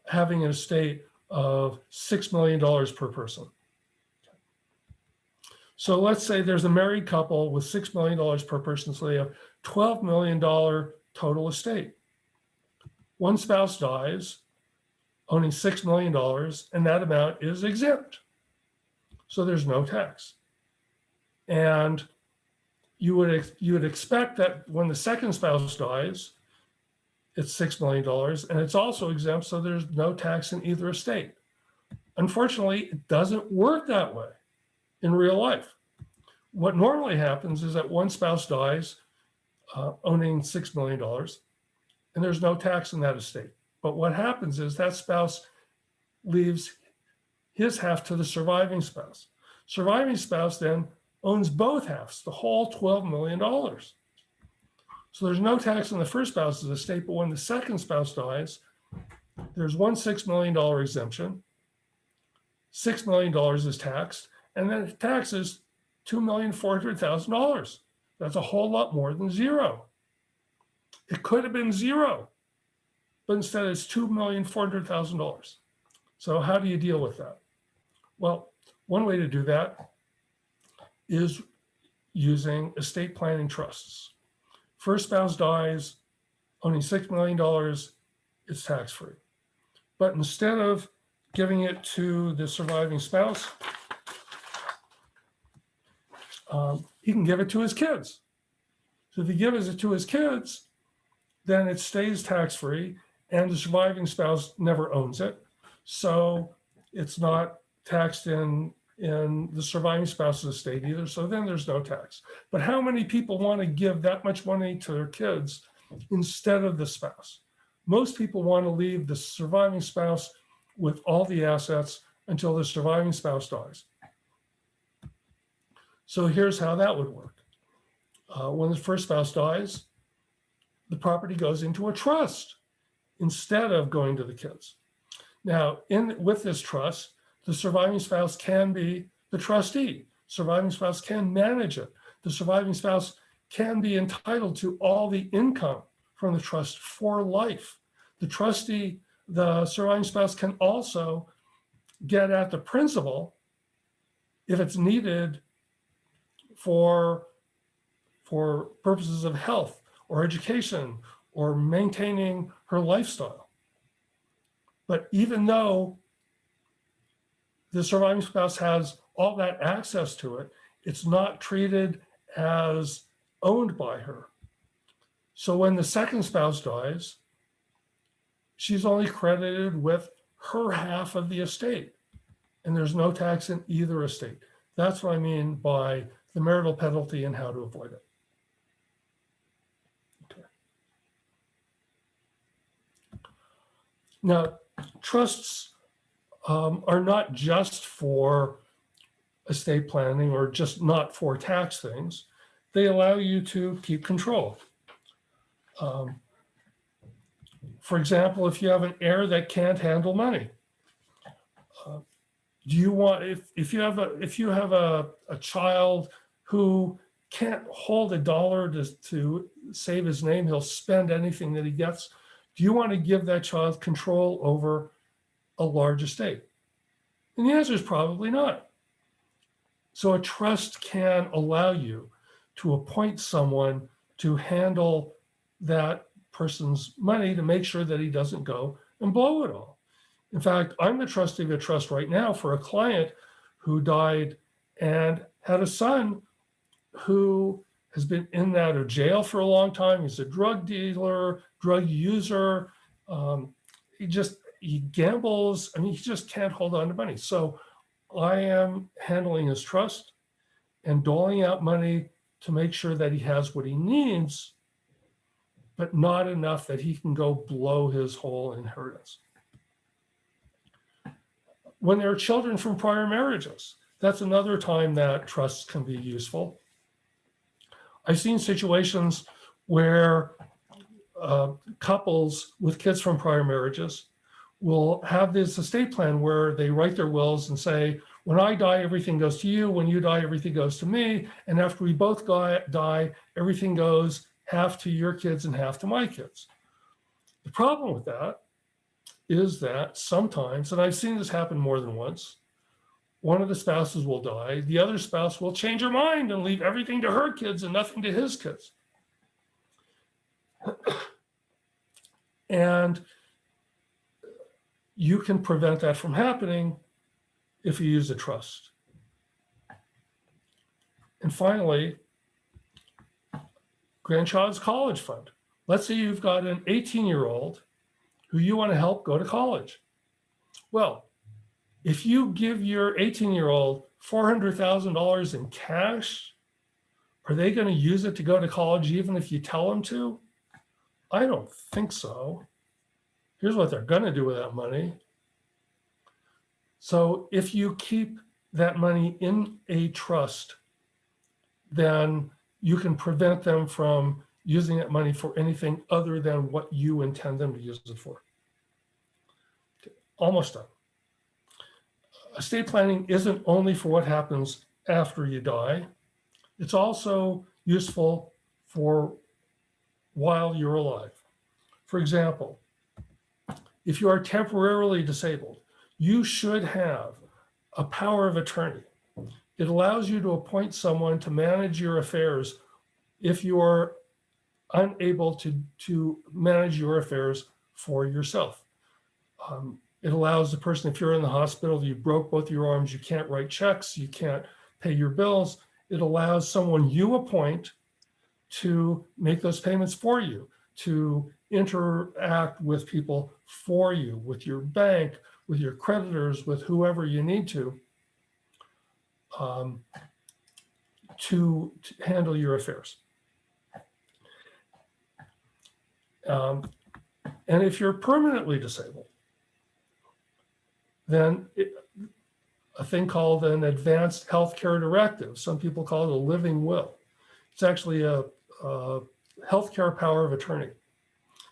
having an estate of $6 million per person. So let's say there's a married couple with $6 million per person, so they have $12 million total estate. One spouse dies, owning $6 million, and that amount is exempt. So there's no tax. And you would, you would expect that when the second spouse dies, it's $6 million, and it's also exempt, so there's no tax in either estate. Unfortunately, it doesn't work that way in real life. What normally happens is that one spouse dies uh, owning $6 million, and there's no tax in that estate. But what happens is that spouse leaves his half to the surviving spouse. Surviving spouse then owns both halves, the whole $12 million. So there's no tax on the first spouse's estate, but when the second spouse dies, there's one $6 million exemption. $6 million is taxed, and then taxes $2,400,000. That's a whole lot more than zero. It could have been zero, but instead it's $2,400,000. So how do you deal with that? Well, one way to do that is using estate planning trusts. First spouse dies, owning $6 million, it's tax-free. But instead of giving it to the surviving spouse, um, he can give it to his kids. So if he gives it to his kids, then it stays tax-free and the surviving spouse never owns it. So it's not taxed in, in the surviving spouse's estate either. So then there's no tax. But how many people want to give that much money to their kids instead of the spouse? Most people want to leave the surviving spouse with all the assets until the surviving spouse dies. So here's how that would work. Uh, when the first spouse dies, the property goes into a trust instead of going to the kids. Now, in with this trust, the surviving spouse can be the trustee. Surviving spouse can manage it. The surviving spouse can be entitled to all the income from the trust for life. The trustee, the surviving spouse can also get at the principal if it's needed for, for purposes of health or education or maintaining her lifestyle. But even though the surviving spouse has all that access to it, it's not treated as owned by her. So when the second spouse dies, she's only credited with her half of the estate. And there's no tax in either estate. That's what I mean by the marital penalty and how to avoid it. Okay. Now, trusts um, are not just for estate planning or just not for tax things. They allow you to keep control. Um, for example, if you have an heir that can't handle money, uh, do you want if if you have a if you have a, a child who can't hold a dollar to, to save his name, he'll spend anything that he gets. Do you want to give that child control over a large estate? And the answer is probably not. So a trust can allow you to appoint someone to handle that person's money to make sure that he doesn't go and blow it all. In fact, I'm the trustee of a trust right now for a client who died and had a son who has been in and out of jail for a long time. He's a drug dealer, drug user. Um, he just, he gambles. I mean, he just can't hold on to money. So I am handling his trust and doling out money to make sure that he has what he needs, but not enough that he can go blow his whole inheritance. When there are children from prior marriages, that's another time that trusts can be useful. I've seen situations where uh, couples with kids from prior marriages will have this estate plan where they write their wills and say, when I die, everything goes to you. When you die, everything goes to me. And after we both die, everything goes half to your kids and half to my kids. The problem with that is that sometimes, and I've seen this happen more than once, one of the spouses will die, the other spouse will change her mind and leave everything to her kids and nothing to his kids. and you can prevent that from happening if you use a trust. And finally, grandchild's college fund. Let's say you've got an 18 year old who you want to help go to college. Well, if you give your 18 year old $400,000 in cash, are they going to use it to go to college even if you tell them to? I don't think so. Here's what they're going to do with that money. So if you keep that money in a trust, then you can prevent them from using that money for anything other than what you intend them to use it for. Almost done. Estate planning isn't only for what happens after you die. It's also useful for while you're alive. For example, if you are temporarily disabled, you should have a power of attorney. It allows you to appoint someone to manage your affairs if you are unable to, to manage your affairs for yourself. Um, it allows the person, if you're in the hospital, you broke both your arms, you can't write checks, you can't pay your bills. It allows someone you appoint to make those payments for you, to interact with people for you, with your bank, with your creditors, with whoever you need to, um, to, to handle your affairs. Um, and if you're permanently disabled, then a thing called an advanced healthcare directive. Some people call it a living will. It's actually a, a healthcare power of attorney.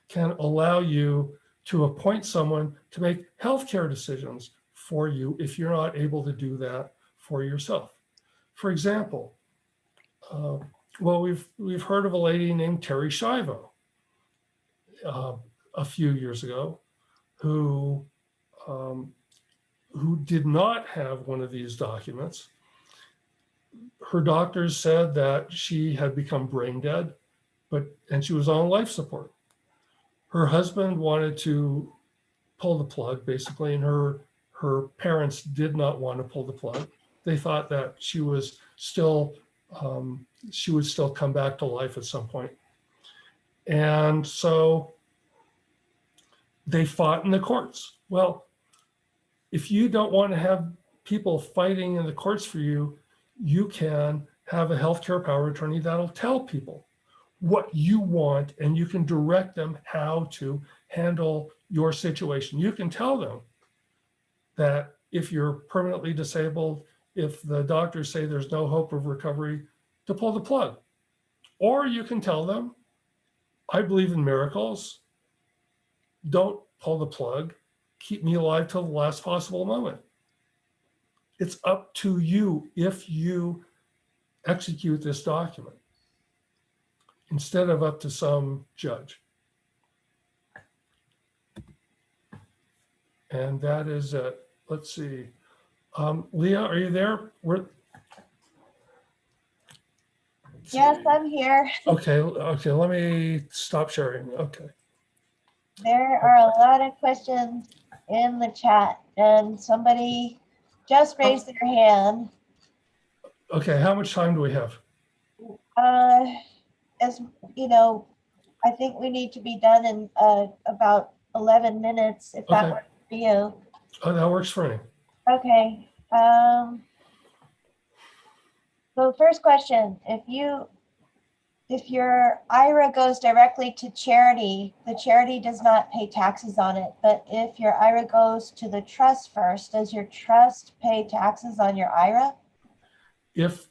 Can allow you to appoint someone to make healthcare decisions for you if you're not able to do that for yourself. For example, uh, well, we've we've heard of a lady named Terri Schiavo uh, a few years ago, who um, who did not have one of these documents. Her doctors said that she had become brain dead, but and she was on life support. Her husband wanted to pull the plug, basically, and her her parents did not want to pull the plug. They thought that she was still um, she would still come back to life at some point. And so they fought in the courts. Well, if you don't want to have people fighting in the courts for you, you can have a healthcare power attorney that'll tell people what you want and you can direct them how to handle your situation. You can tell them that if you're permanently disabled, if the doctors say there's no hope of recovery, to pull the plug. Or you can tell them, I believe in miracles. Don't pull the plug. Keep me alive till the last possible moment. It's up to you if you execute this document instead of up to some judge. And that is, it. let's see. Um, Leah, are you there? We're, Yes, I'm here. okay, okay, let me stop sharing. Okay. There are a lot of questions in the chat and somebody just raised their hand. Okay, how much time do we have? Uh, as, you know, I think we need to be done in, uh, about 11 minutes, if that Okay. works for you. Oh, that works for me. Okay, um. So first question, if you, if your IRA goes directly to charity, the charity does not pay taxes on it. But if your IRA goes to the trust first, does your trust pay taxes on your IRA? If,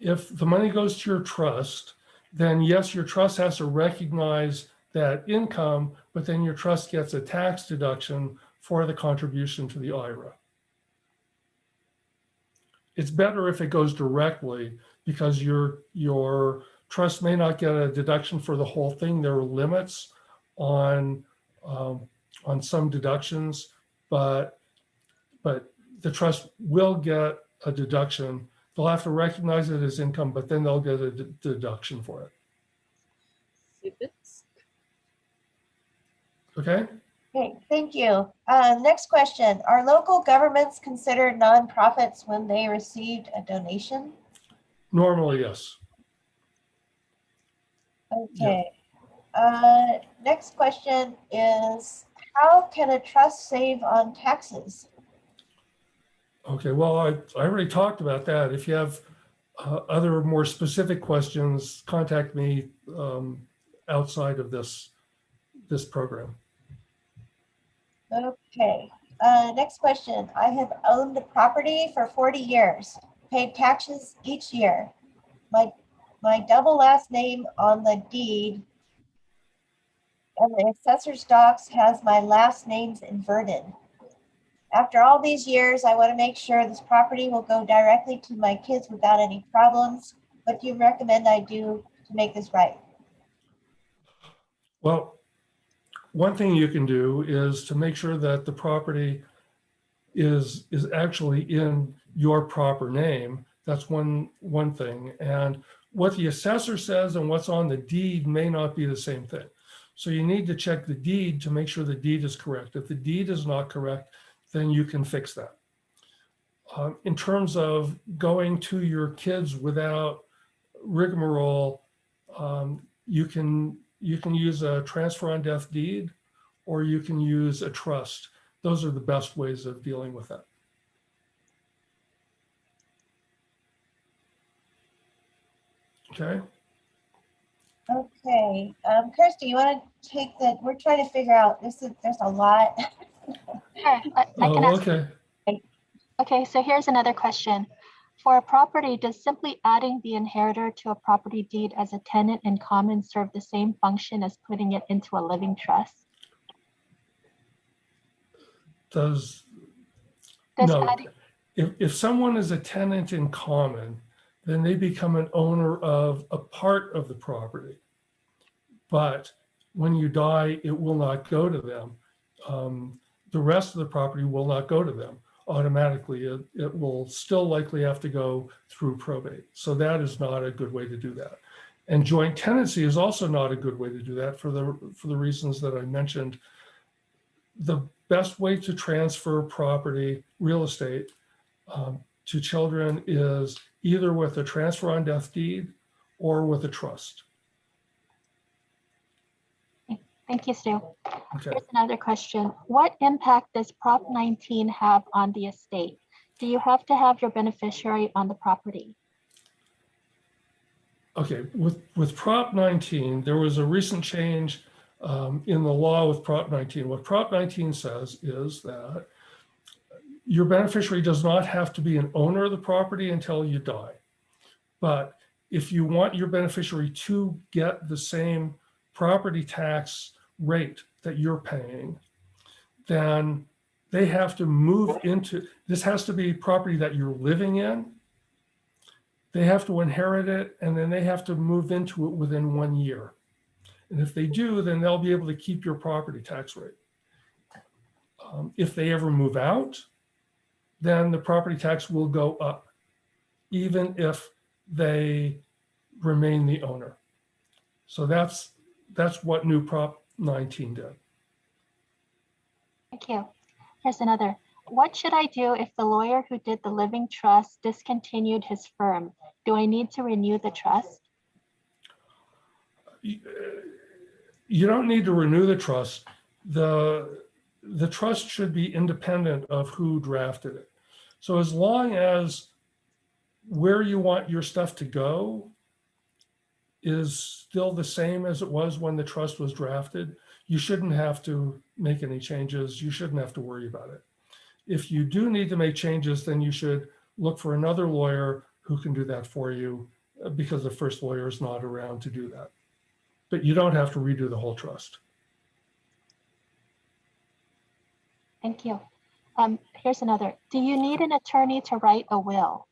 if the money goes to your trust, then yes, your trust has to recognize that income, but then your trust gets a tax deduction for the contribution to the IRA. It's better if it goes directly because your, your trust may not get a deduction for the whole thing. There are limits on, um, on some deductions, but, but the trust will get a deduction. They'll have to recognize it as income, but then they'll get a deduction for it. Okay? Okay, thank you. Uh, next question, are local governments considered nonprofits when they received a donation? Normally, yes. Okay. Uh, next question is, how can a trust save on taxes? Okay, well, I, I already talked about that. If you have uh, other more specific questions, contact me um, outside of this, this program. Okay, uh, next question. I have owned a property for forty years, paid taxes each year. My, my double last name on the deed and the assessor's docs has my last names inverted. After all these years, I want to make sure this property will go directly to my kids without any problems. What do you recommend I do to make this right? Well, one thing you can do is to make sure that the property is, is actually in your proper name. That's one, one thing. And what the assessor says and what's on the deed may not be the same thing. So you need to check the deed to make sure the deed is correct. If the deed is not correct, then you can fix that. Um, in terms of going to your kids without rigmarole, um, you can you can use a transfer on death deed or you can use a trust. Those are the best ways of dealing with that. Okay, Okay, um, Kirsty, you want to take the, we're trying to figure out, this is, there's a lot. Sure, I I can oh, ask. okay. Okay, so here's another question. For a property, does simply adding the inheritor to a property deed as a tenant in common serve the same function as putting it into a living trust? Does, Does no, adding, if, if someone is a tenant in common, then they become an owner of a part of the property. But when you die, it will not go to them. Um, the rest of the property will not go to them automatically. It, it will still likely have to go through probate. So that is not a good way to do that. And joint tenancy is also not a good way to do that for the, for the reasons that I mentioned. The best way to transfer property, real estate, um, to children is either with a transfer on death deed or with a trust. thank you, Stu. Okay. Here's another question. What impact does Prop 19 have on the estate? Do you have to have your beneficiary on the property? Okay, with, with Prop 19, there was a recent change um, in the law with Prop 19. What Prop 19 says is that your beneficiary does not have to be an owner of the property until you die. But if you want your beneficiary to get the same property tax rate that you're paying, then they have to move into, this has to be property that you're living in. They have to inherit it and then they have to move into it within one year. And if they do, then they'll be able to keep your property tax rate. Um, If they ever move out, then the property tax will go up, even if they remain the owner. So that's, that's what new Prop 19 did. Thank you. Here's another. What should I do if the lawyer who did the living trust discontinued his firm? Do I need to renew the trust? You uh, don't need to renew the trust. The, the trust should be independent of who drafted it. So as long as where you want your stuff to go is still the same as it was when the trust was drafted, you shouldn't have to make any changes. You shouldn't have to worry about it. If you do need to make changes, then you should look for another lawyer who can do that for you uh, because the first lawyer is not around to do that. But you don't have to redo the whole trust. Thank you. Um, here's another. Do you need an attorney to write a will?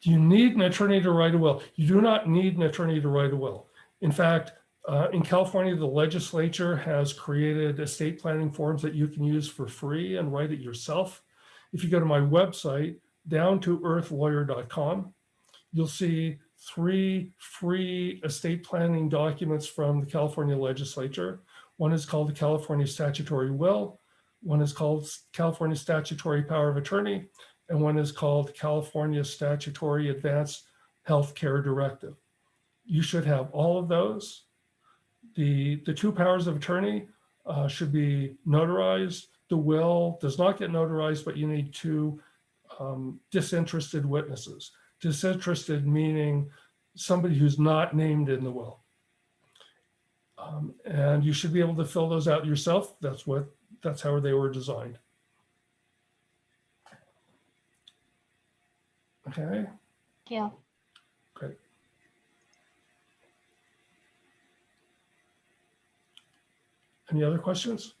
Do you need an attorney to write a will? You do not need an attorney to write a will. In fact, uh, in California, the legislature has created estate planning forms that you can use for free and write it yourself. If you go to my website, downtoearthlawyer.com, you'll see three free estate planning documents from the California legislature. One is called the California Statutory Will. One is called California Statutory Power of Attorney. And one is called California Statutory Advanced Health Care Directive. You should have all of those. The, the two powers of attorney uh, should be notarized. The will does not get notarized, but you need two um, disinterested witnesses. Disinterested meaning somebody who's not named in the will. Um, and you should be able to fill those out yourself. That's what, that's how they were designed. Okay, Yeah. you. great. Any other questions?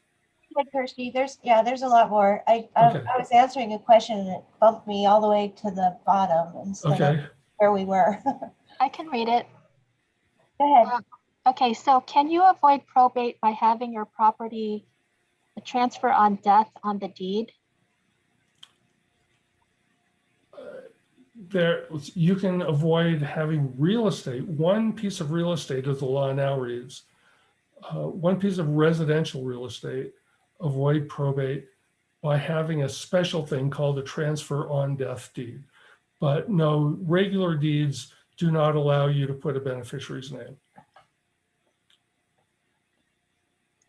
Good, Kirsty. There's, yeah, there's a lot more. I, I Okay. I was answering a question and it bumped me all the way to the bottom instead of Okay, where we were. I can read it. Go ahead. Uh, okay, so can you avoid probate by having your property transfer on death on the deed? there, you can avoid having real estate. One piece of real estate as the law now reads. uh, One piece of residential real estate, avoid probate by having a special thing called a transfer on death deed. But no, regular deeds do not allow you to put a beneficiary's name.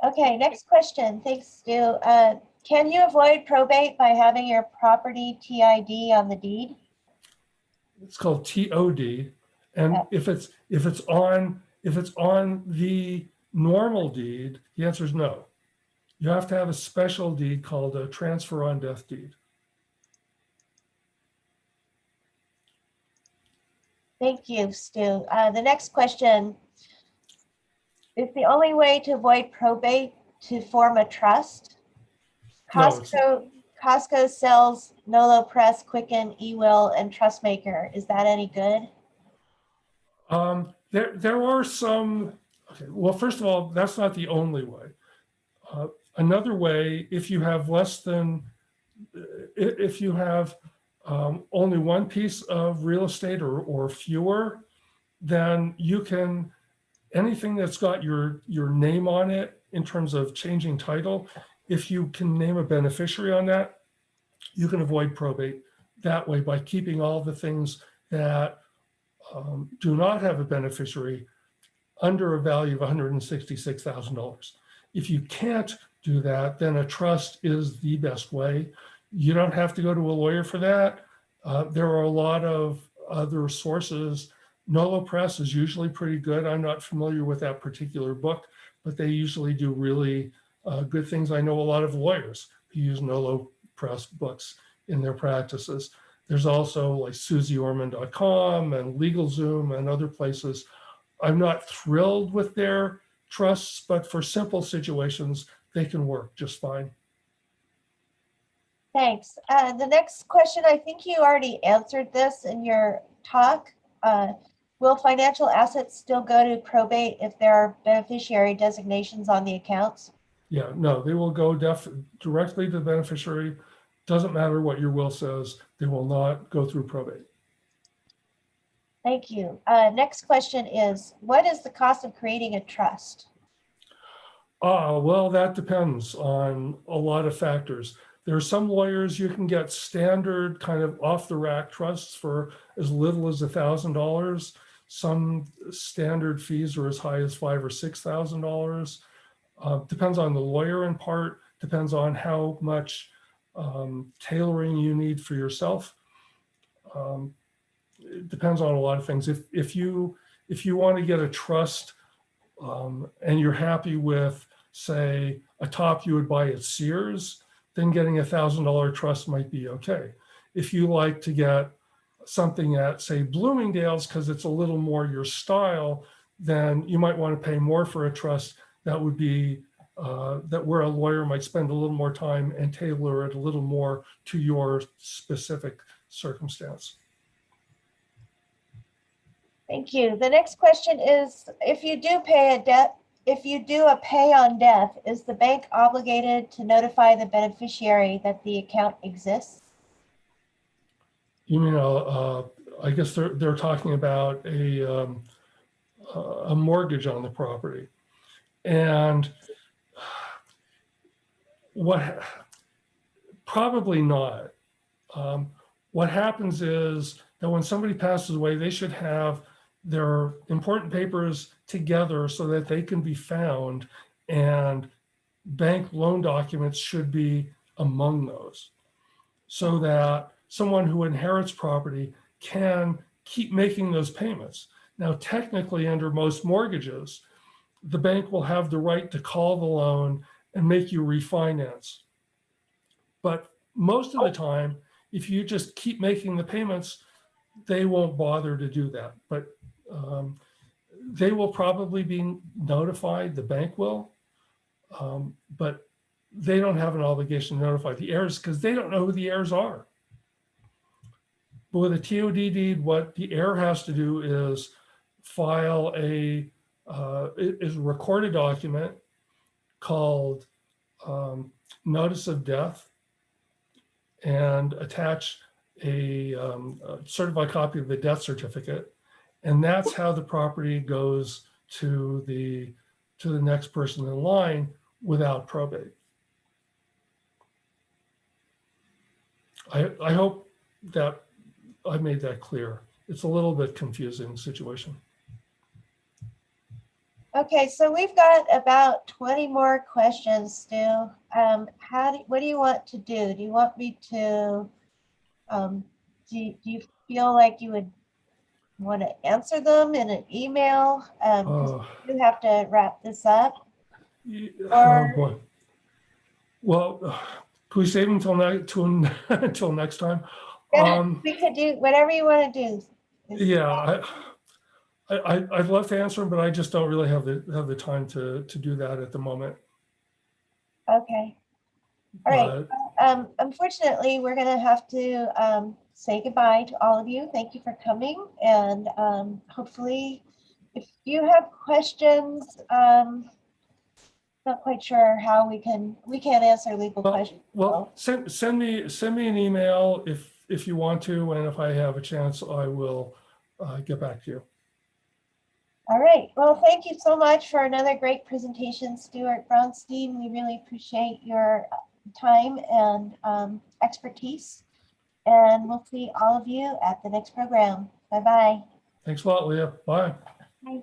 Okay, next question. Thanks, Stu. Uh, Can you avoid probate by having your property TID on the deed? It's called TOD. And if it's, if it's on, if it's on the normal deed, the answer is no. You have to have a special deed called a transfer on death deed. Thank you, Stu. Uh, The next question. Is the only way to avoid probate to form a trust? No, it's- Costco, Costco sells Nolo Press, Quicken, eWill, and Trustmaker. Is that any good? Um, there, there are some, okay, well, first of all, that's not the only way. Uh, Another way, if you have less than, if you have um, only one piece of real estate or, or fewer, then you can, anything that's got your, your name on it in terms of changing title, if you can name a beneficiary on that, you can avoid probate that way by keeping all the things that um, do not have a beneficiary under a value of $166,000. If you can't do that, then a trust is the best way. You don't have to go to a lawyer for that. Uh, there are a lot of other sources. Nolo Press is usually pretty good. I'm not familiar with that particular book, but they usually do really uh, good things. I know a lot of lawyers who use Nolo press books in their practices. There's also like suzeorman.com and LegalZoom and other places. I'm not thrilled with their trusts, but for simple situations, they can work just fine. Thanks. Uh, the next question, I think you already answered this in your talk. Uh, will financial assets still go to probate if there are beneficiary designations on the accounts? Yeah, no, they will go def directly to the beneficiary. Doesn't matter what your will says, they will not go through probate. Thank you. Uh, next question is, what is the cost of creating a trust? Ah, well, that depends on a lot of factors. There are some lawyers you can get standard kind of off the rack trusts for as little as a thousand dollars. Some standard fees are as high as five or six thousand dollars. Uh, depends on the lawyer in part, depends on how much um, tailoring you need for yourself. Um, it depends on a lot of things. If if you if you want to get a trust um, and you're happy with, say, a top you would buy at Sears, then getting a thousand dollar trust might be okay. If you like to get something at, say, Bloomingdale's because it's a little more your style, then you might want to pay more for a trust that would be uh, that where a lawyer might spend a little more time and tailor it a little more to your specific circumstance. Thank you. The next question is, if you do pay a debt, if you do a pay on death, is the bank obligated to notify the beneficiary that the account exists? You mean, uh, I guess they're, they're talking about a, um, a mortgage on the property. And what, probably not. Um, what happens is that when somebody passes away, they should have their important papers together so that they can be found and bank loan documents should be among those. So that someone who inherits property can keep making those payments. Now, technically, under most mortgages, the bank will have the right to call the loan and make you refinance. But most of the time, if you just keep making the payments, they won't bother to do that. But um, they will probably be notified, the bank will, um, but they don't have an obligation to notify the heirs because they don't know who the heirs are. But with a TOD deed, what the heir has to do is file a uh, is a recorded document called um, notice of death and attach a, um, a certified copy of the death certificate. And that's how the property goes to the to the next person in line without probate. I, I hope that I made that clear. It's a little bit confusing situation. Okay, so we've got about 20 more questions still. Um, how do, what do you want to do? Do you want me to, um, do, you- do you feel like you would want to answer them in an email? Um, Oh. you have to wrap this up. Ye- Or- Oh, boy. Well, we save until to, until next time? Um, We could do whatever you want to do. yeah, I, I, I'd love to answer them, but I just don't really have the, have the time to, to do that at the moment. Okay, all right. Um, unfortunately, we're gonna have to, um, say goodbye to all of you. Thank you for coming and, um, hopefully if you have questions, um, not quite sure how we can, we can't answer legal Well- questions. Well, send, send me, send me an email if, if you want to, and if I have a chance, I will uh, get back to you. All right, well, thank you so much for another great presentation, Stuart Brownstein. We really appreciate your time and, um, expertise. And we'll see all of you at the next program. Bye-bye. Thanks a lot, Leah. Bye. Bye.